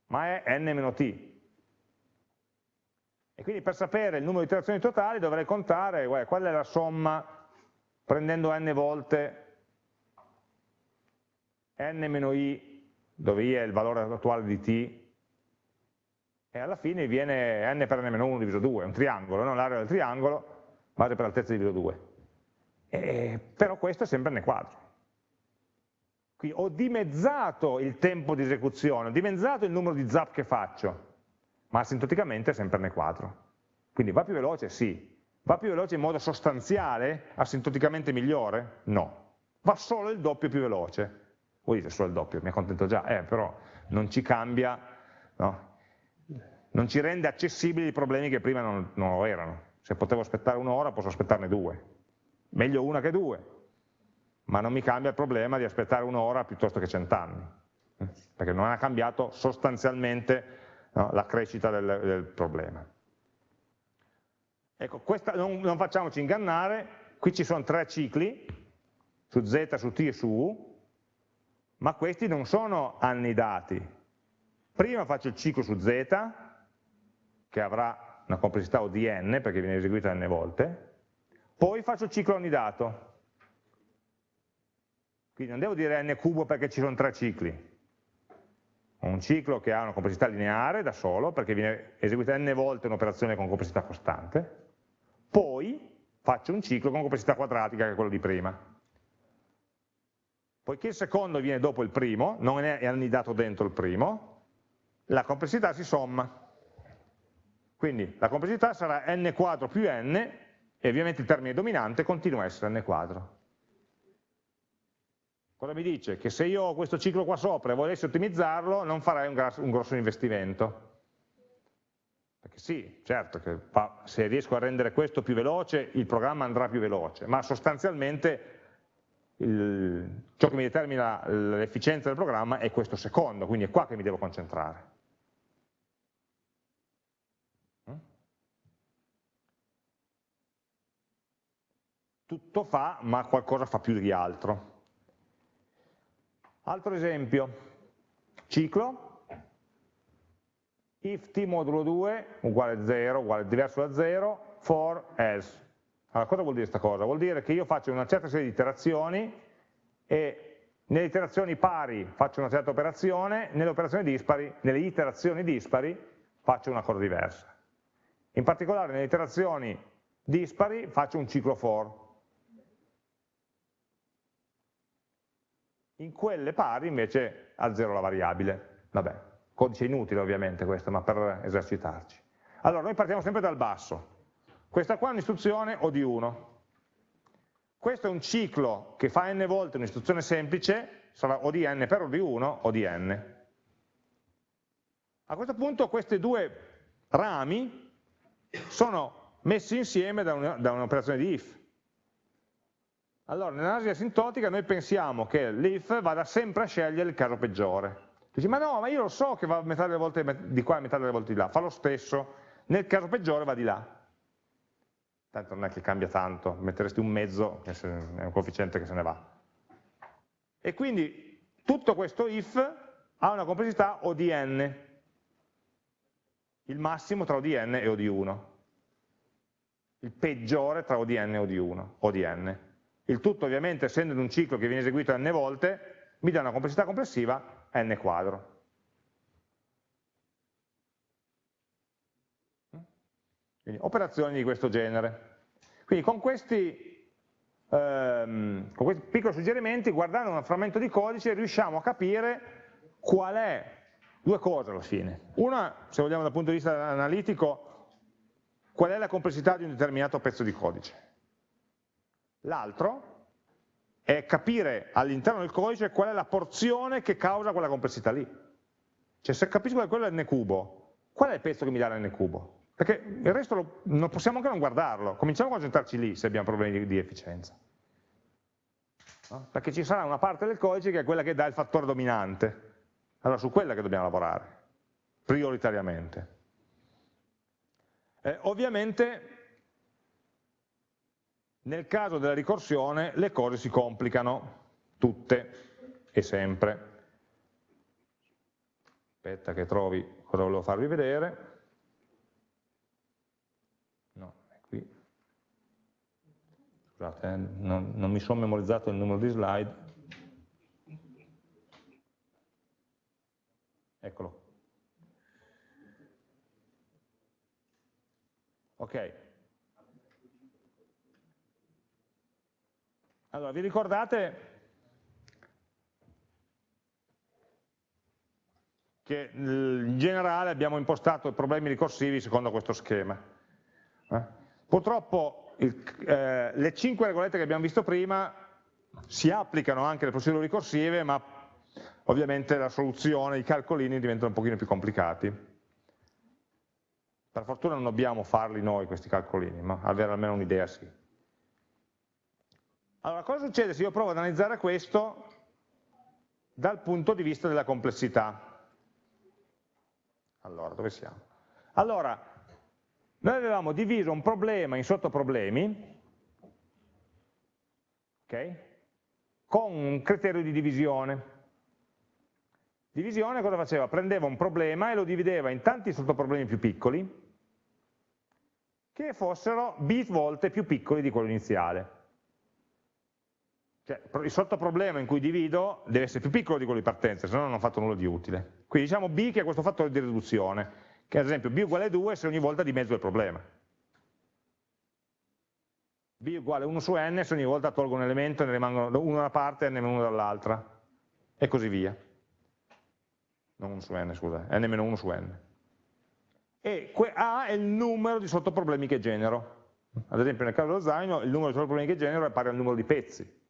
A: ma è n meno t. E quindi per sapere il numero di iterazioni totali dovrei contare guarda, qual è la somma prendendo n volte n-i, dove i è il valore attuale di t, e alla fine viene n per n-1 diviso 2, un triangolo, no? l'area del triangolo, base per altezza diviso 2. E, però questo è sempre n quadro. Quindi ho dimezzato il tempo di esecuzione, ho dimezzato il numero di zap che faccio, ma asintoticamente è sempre n quadro. Quindi va più veloce? Sì. Va più veloce in modo sostanziale, asintoticamente migliore? No. Va solo il doppio più veloce. Voi dite solo il doppio, mi accontento già, eh, però non ci cambia, no? non ci rende accessibili i problemi che prima non, non lo erano. Se potevo aspettare un'ora posso aspettarne due. Meglio una che due, ma non mi cambia il problema di aspettare un'ora piuttosto che cent'anni, eh, perché non ha cambiato sostanzialmente no, la crescita del, del problema. Ecco, questa, non, non, facciamoci ingannare, qui ci sono tre cicli, su Z, su T e su U, ma questi non sono anni dati. Prima faccio il ciclo su Z, che avrà una complessità O di n, perché viene eseguita n volte, poi faccio il ciclo annidato. Quindi non devo dire n cubo perché ci sono tre cicli. Ho un ciclo che ha una complessità lineare da solo, perché viene eseguita n volte un'operazione con complessità costante, poi faccio un ciclo con complessità quadratica che è quello di prima. Poiché il secondo viene dopo il primo, non è annidato dentro il primo, la complessità si somma. Quindi la complessità sarà n quadro più n, e ovviamente il termine dominante continua a essere n quadro. Cosa mi dice? Che se io ho questo ciclo qua sopra e volessi ottimizzarlo, non farei un, un grosso investimento perché sì, certo che se riesco a rendere questo più veloce, il programma andrà più veloce, ma sostanzialmente il, ciò che mi determina l'efficienza del programma è questo secondo, quindi è qua che mi devo concentrare. Mm? Tutto fa, ma qualcosa fa più di altro. Altro esempio, ciclo, if t modulo 2 uguale 0, uguale diverso da 0, for else. Allora, cosa vuol dire questa cosa? Vuol dire che io faccio una certa serie di iterazioni e nelle iterazioni pari faccio una certa operazione, nelle, operazioni dispari, nelle iterazioni dispari faccio una cosa diversa. In particolare nelle iterazioni dispari faccio un ciclo for. In quelle pari invece ha 0 la variabile. Vabbè, Codice inutile ovviamente questo, ma per esercitarci. Allora, noi partiamo sempre dal basso. Questa qua è un'istruzione O di 1. Questo è un ciclo che fa n volte un'istruzione semplice, sarà O di n per O di 1, O di n. A questo punto questi due rami sono messi insieme da un'operazione di if. Allora, nell'analisi asintotica noi pensiamo che l'if vada sempre a scegliere il caso peggiore. Dici, ma no, ma io lo so che va metà delle volte di qua e metà delle volte di là, fa lo stesso, nel caso peggiore va di là. Tanto non è che cambia tanto, metteresti un mezzo, è un coefficiente che se ne va. E quindi tutto questo if ha una complessità O di n, il massimo tra O di n e O di 1, il peggiore tra O di n e O di 1, O di n. Il tutto ovviamente essendo in un ciclo che viene eseguito n volte, mi dà una complessità complessiva n quadro. Quindi operazioni di questo genere. Quindi con questi, ehm, con questi piccoli suggerimenti, guardando un frammento di codice, riusciamo a capire qual è, due cose alla fine. Una, se vogliamo dal punto di vista analitico, qual è la complessità di un determinato pezzo di codice. L'altro, è capire all'interno del codice qual è la porzione che causa quella complessità lì. Cioè se capisco che quello è n cubo, qual è il pezzo che mi dà l'n cubo? Perché il resto lo, non possiamo anche non guardarlo, cominciamo a concentrarci lì se abbiamo problemi di, di efficienza. No? Perché ci sarà una parte del codice che è quella che dà il fattore dominante, allora su quella che dobbiamo lavorare, prioritariamente. Eh, ovviamente nel caso della ricorsione le cose si complicano, tutte e sempre. Aspetta che trovi cosa volevo farvi vedere. No, è qui. Scusate, eh, non, non mi sono memorizzato il numero di slide. Eccolo. Ok. Allora, vi ricordate che in generale abbiamo impostato i problemi ricorsivi secondo questo schema. Eh? Purtroppo il, eh, le cinque regolette che abbiamo visto prima si applicano anche alle procedure ricorsive, ma ovviamente la soluzione, i calcolini diventano un pochino più complicati. Per fortuna non dobbiamo farli noi questi calcolini, ma avere almeno un'idea sì. Allora, cosa succede se io provo ad analizzare questo dal punto di vista della complessità? Allora, dove siamo? Allora, noi avevamo diviso un problema in sottoproblemi, ok? Con un criterio di divisione. Divisione cosa faceva? Prendeva un problema e lo divideva in tanti sottoproblemi più piccoli, che fossero bit volte più piccoli di quello iniziale. Cioè, il sottoproblema in cui divido deve essere più piccolo di quello di partenza, se no non ho fatto nulla di utile. Quindi diciamo b che è questo fattore di riduzione, che ad esempio b uguale 2 se ogni volta dimezzo il problema. b uguale 1 su n se ogni volta tolgo un elemento e ne rimangono uno da una parte e n-1 dall'altra, e così via. Non 1 su n, scusa, n-1 su n. E A è il numero di sottoproblemi che genero. Ad esempio nel caso dello zaino il numero di sottoproblemi che genero è pari al numero di pezzi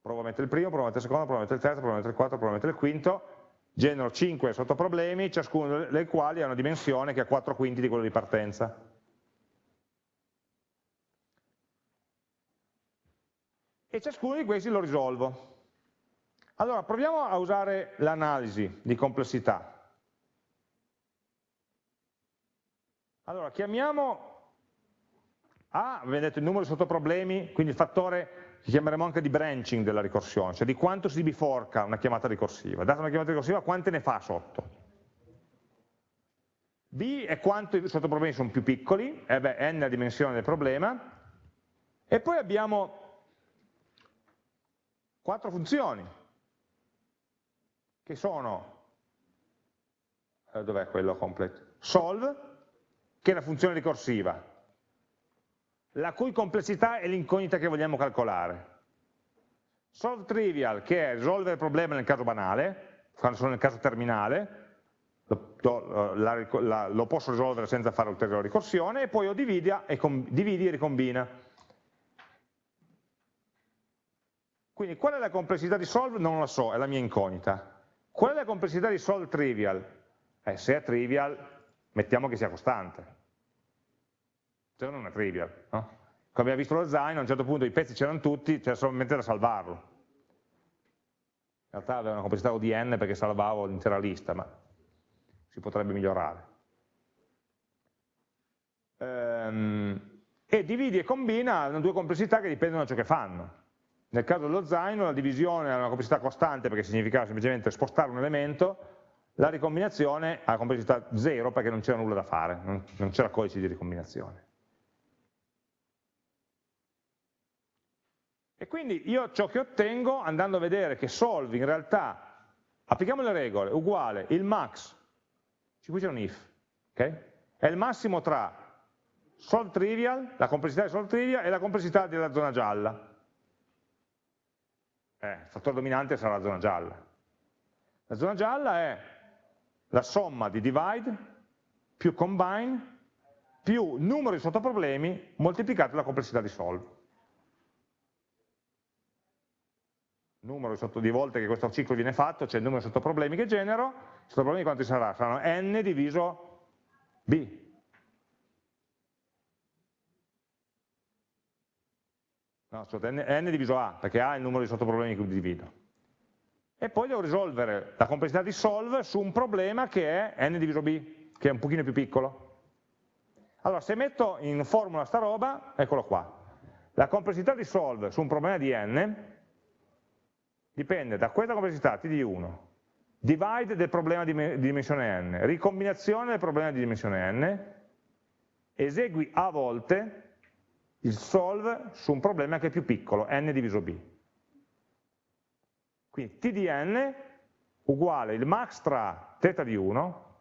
A: provo a mettere il primo, provo a mettere il secondo, provo a mettere il terzo, provo a mettere il quarto, provo a mettere il quinto, genero 5 sottoproblemi, ciascuno dei quali ha una dimensione che è 4 quinti di quello di partenza. E ciascuno di questi lo risolvo. Allora, proviamo a usare l'analisi di complessità. Allora, chiamiamo A, vedete il numero di sottoproblemi, quindi il fattore che chiameremo anche di branching della ricorsione, cioè di quanto si biforca una chiamata ricorsiva. Data una chiamata ricorsiva, quante ne fa sotto? B è quanto i sottoproblemi sono più piccoli, e beh, n è la dimensione del problema, e poi abbiamo quattro funzioni, che sono, eh, dov'è quello complete? Solve, che è la funzione ricorsiva, la cui complessità è l'incognita che vogliamo calcolare. Solve trivial, che è risolvere il problema nel caso banale, quando sono nel caso terminale, lo, la, la, lo posso risolvere senza fare ulteriore ricorsione, e poi ho dividi e, dividi e ricombina. Quindi qual è la complessità di solve? Non lo so, è la mia incognita. Qual è la complessità di solve trivial? Eh, se è trivial, mettiamo che sia costante no non è trivial. No? Come abbiamo visto lo zaino, a un certo punto i pezzi c'erano tutti, c'era solamente da salvarlo. In realtà aveva una complessità ODN perché salvavo l'intera lista, ma si potrebbe migliorare. Ehm, e dividi e combina hanno due complessità che dipendono da ciò che fanno. Nel caso dello zaino la divisione ha una complessità costante perché significava semplicemente spostare un elemento, la ricombinazione ha complessità zero perché non c'era nulla da fare, non c'era codice di ricombinazione. E quindi io ciò che ottengo, andando a vedere che solve in realtà, applichiamo le regole, uguale il max, qui c'è un if, okay? è il massimo tra solve trivial, la complessità di solve trivial e la complessità della zona gialla. Eh, il fattore dominante sarà la zona gialla. La zona gialla è la somma di divide più combine più numero di sottoproblemi moltiplicato dalla complessità di solve. Numero di volte che questo ciclo viene fatto, cioè il numero di sottoproblemi che genero, i sottoproblemi quanti sarà? Saranno n diviso b. No, scusate, n, diviso a, perché a è il numero di sottoproblemi che divido. E poi devo risolvere la complessità di solve su un problema che è n diviso b, che è un pochino più piccolo. Allora, se metto in formula sta roba, eccolo qua. La complessità di solve su un problema di n dipende da questa complessità, t di 1, divide del problema di dimensione n, ricombinazione del problema di dimensione n, esegui a volte il solve su un problema che è più piccolo, n diviso b. Quindi t di n uguale il max tra θ di 1,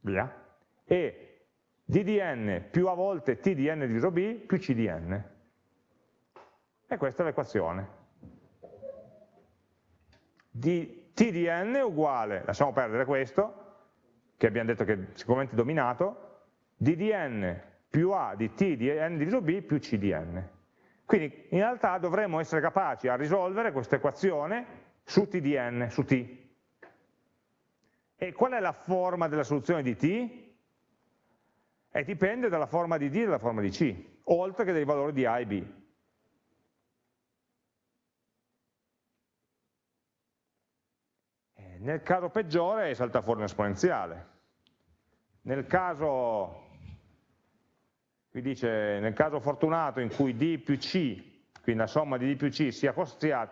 A: via, e d di n più a volte t di n diviso b più c di n. E questa è l'equazione. Di t di uguale, lasciamo perdere questo, che abbiamo detto che è sicuramente dominato, d di n più a di t di n diviso b più c di n. Quindi in realtà dovremmo essere capaci a risolvere questa equazione su t di su t. E qual è la forma della soluzione di t? E dipende dalla forma di d e dalla forma di c, oltre che dai valori di a e b. Nel caso peggiore salta fuori un esponenziale. Nel caso, qui dice, nel caso fortunato in cui d più c, quindi la somma di d più c sia, sia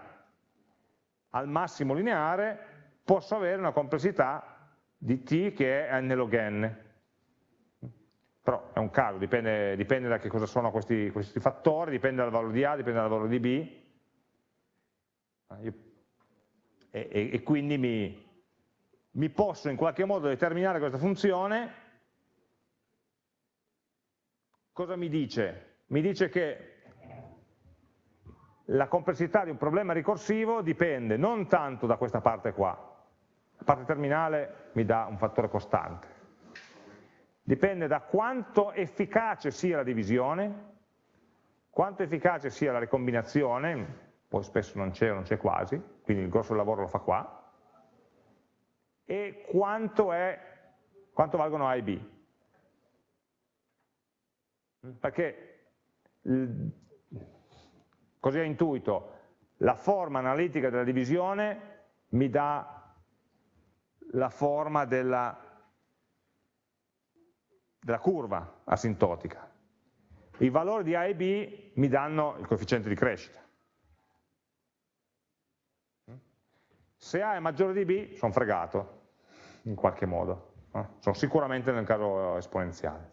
A: al massimo lineare, posso avere una complessità di t che è n log n. Però è un caso, dipende, dipende da che cosa sono questi, questi, fattori, dipende dal valore di A, dipende dal valore di B. E, e, e quindi mi, mi posso in qualche modo determinare questa funzione, cosa mi dice? Mi dice che la complessità di un problema ricorsivo dipende non tanto da questa parte qua, la parte terminale mi dà un fattore costante, dipende da quanto efficace sia la divisione, quanto efficace sia la ricombinazione, poi spesso non c'è o non c'è quasi, quindi il grosso lavoro lo fa qua, e quanto, è, quanto valgono A e B. Perché, così a intuito, la forma analitica della divisione mi dà la forma della, della curva asintotica. I valori di A e B mi danno il coefficiente di crescita. Se A è maggiore di B, sono fregato, in qualche modo. Eh? Sono sicuramente nel caso esponenziale.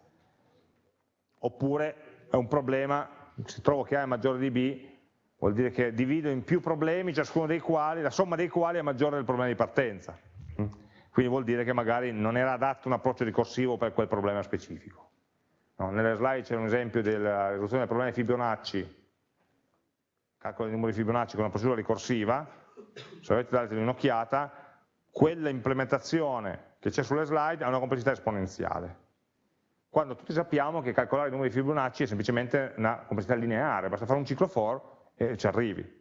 A: Oppure è un problema, se trovo che A è maggiore di B, vuol dire che divido in più problemi, ciascuno dei quali, la somma dei quali è maggiore del problema di partenza. Mm? Quindi vuol dire che magari non era adatto un approccio ricorsivo per quel problema specifico. No, nelle slide c'è un esempio della risoluzione del problema di Fibonacci, calcolo dei numeri Fibonacci con una procedura ricorsiva, se avete dato un'occhiata, quella implementazione che c'è sulle slide ha una complessità esponenziale. Quando tutti sappiamo che calcolare i numeri Fibonacci è semplicemente una complessità lineare, basta fare un ciclo for e ci arrivi.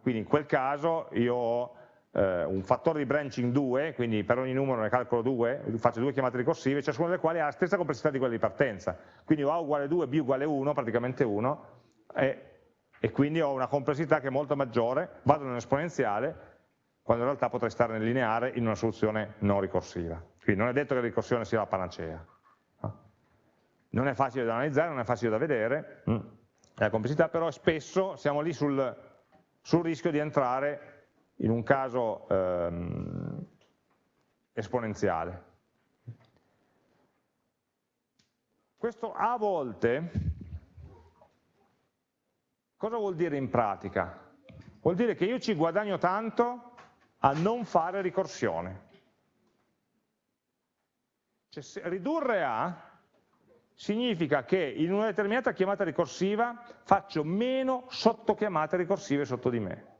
A: Quindi in quel caso io ho eh, un fattore di branching 2, quindi per ogni numero ne calcolo 2, faccio due chiamate ricorsive, ciascuna delle quali ha la stessa complessità di quella di partenza. Quindi A uguale 2, B uguale 1, praticamente 1, e e quindi ho una complessità che è molto maggiore, vado in esponenziale, quando in realtà potrei stare nel lineare in una soluzione non ricorsiva. Quindi non è detto che la ricorsione sia la panacea. Non è facile da analizzare, non è facile da vedere, mm, la complessità, però spesso siamo lì sul, sul rischio di entrare in un caso ehm, esponenziale. Questo a volte Cosa vuol dire in pratica? Vuol dire che io ci guadagno tanto a non fare ricorsione. Cioè, ridurre A significa che in una determinata chiamata ricorsiva faccio meno sottochiamate ricorsive sotto di me.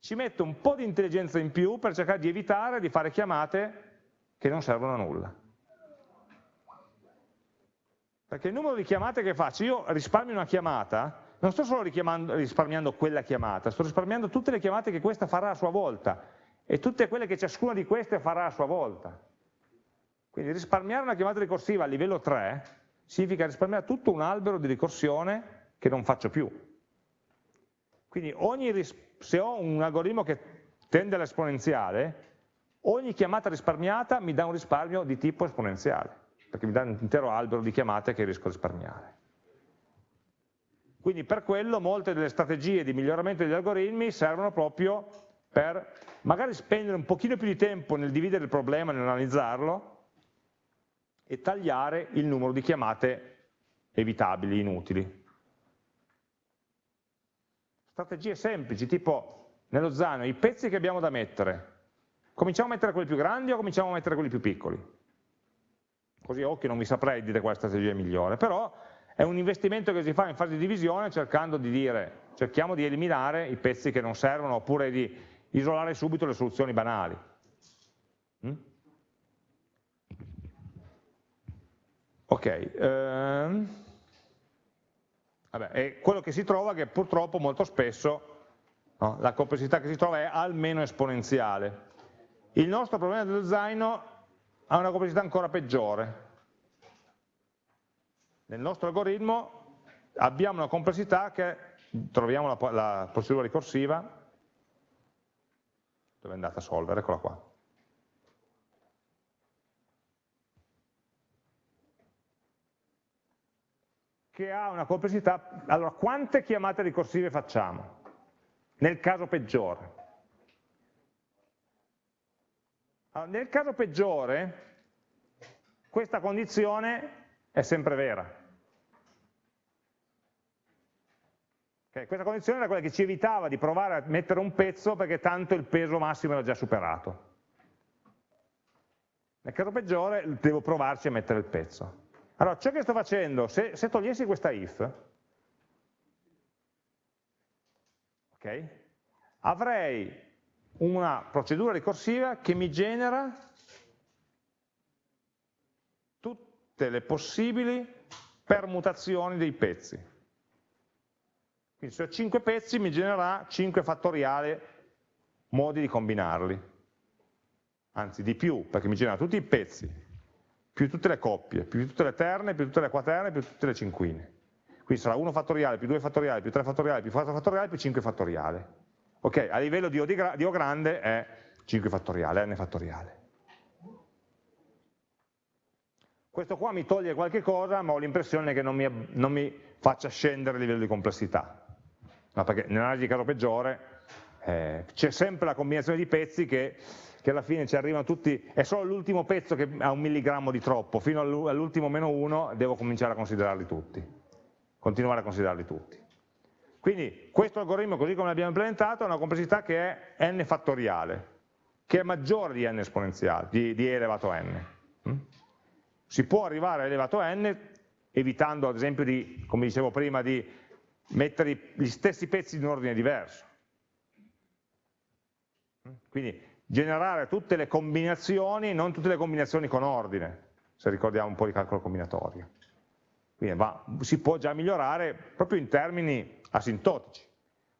A: Ci metto un po' di intelligenza in più per cercare di evitare di fare chiamate che non servono a nulla. Perché il numero di chiamate che faccio, io risparmio una chiamata, non sto solo risparmiando quella chiamata, sto risparmiando tutte le chiamate che questa farà a sua volta e tutte quelle che ciascuna di queste farà a sua volta. Quindi risparmiare una chiamata ricorsiva a livello 3 significa risparmiare tutto un albero di ricorsione che non faccio più. Quindi ogni, se ho un algoritmo che tende all'esponenziale, ogni chiamata risparmiata mi dà un risparmio di tipo esponenziale, perché mi dà un intero albero di chiamate che riesco a risparmiare. Quindi per quello molte delle strategie di miglioramento degli algoritmi servono proprio per magari spendere un pochino più di tempo nel dividere il problema, nell'analizzarlo e tagliare il numero di chiamate evitabili, inutili. Strategie semplici, tipo nello zaino i pezzi che abbiamo da mettere, cominciamo a mettere quelli più grandi o cominciamo a mettere quelli più piccoli? Così a occhio non vi saprei dire qual è la strategia migliore, però è un investimento che si fa in fase di divisione cercando di dire, cerchiamo di eliminare i pezzi che non servono oppure di isolare subito le soluzioni banali. Mm? Ok, ehm, vabbè, e quello che si trova è che purtroppo molto spesso no, la complessità che si trova è almeno esponenziale. Il nostro problema dello zaino ha una complessità ancora peggiore. Nel nostro algoritmo abbiamo una complessità che, troviamo la, la procedura ricorsiva, dove è andata a solvere? Eccola qua. che ha una complessità, allora quante chiamate ricorsive facciamo? Nel caso peggiore. Allora, nel caso peggiore questa condizione è sempre vera. Okay, questa condizione era quella che ci evitava di provare a mettere un pezzo perché tanto il peso massimo era già superato. Nel caso peggiore devo provarci a mettere il pezzo. Allora, ciò che sto facendo, se, se togliessi questa if, okay, avrei una procedura ricorsiva che mi genera tutte le possibili permutazioni dei pezzi. Quindi se ho 5 pezzi mi genererà 5 fattoriale modi di combinarli, anzi di più, perché mi genera tutti i pezzi, più tutte le coppie, più tutte le terne, più tutte le quaterne, più tutte le cinquine. Quindi sarà 1 fattoriale, più 2 fattoriale, più 3 fattoriale, più 4 fattoriale, più 5 fattoriale. Ok, a livello di O, di, di o grande è 5 fattoriale, n fattoriale. Questo qua mi toglie qualche cosa, ma ho l'impressione che non mi, non mi faccia scendere il livello di complessità no, perché nell'analisi di caso peggiore eh, c'è sempre la combinazione di pezzi che, che, alla fine ci arrivano tutti, è solo l'ultimo pezzo che ha un milligrammo di troppo, fino all'ultimo meno uno devo cominciare a considerarli tutti, continuare a considerarli tutti. Quindi questo algoritmo, così come l'abbiamo implementato, ha una complessità che è n fattoriale, che è maggiore di n esponenziale, di, di e elevato a n. Mm? Si può arrivare a elevato a n evitando ad esempio di, come dicevo prima, di mettere gli stessi pezzi in ordine diverso. Quindi generare tutte le combinazioni, non tutte le combinazioni con ordine, se ricordiamo un po' di calcolo combinatorio. Quindi va, si può già migliorare proprio in termini asintotici.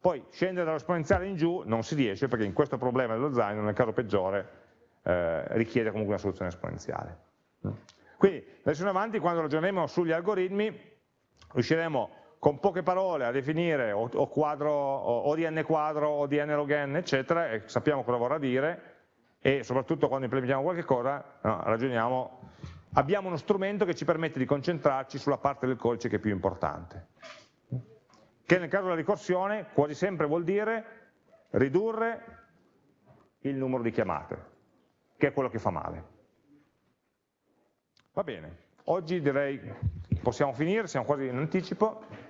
A: Poi scendere dall'esponenziale in giù non si riesce perché in questo problema dello zaino, nel caso peggiore, eh, richiede comunque una soluzione esponenziale. Quindi adesso in avanti quando ragioneremo sugli algoritmi riusciremo con poche parole a definire o, o, quadro, o, o di n quadro o di n log n, eccetera, e sappiamo cosa vorrà dire, e soprattutto quando implementiamo qualche cosa, no, ragioniamo, abbiamo uno strumento che ci permette di concentrarci sulla parte del codice che è più importante. Che nel caso della ricorsione quasi sempre vuol dire ridurre il numero di chiamate, che è quello che fa male. Va bene, oggi direi possiamo finire, siamo quasi in anticipo.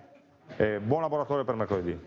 A: Eh, buon laboratorio per mercoledì.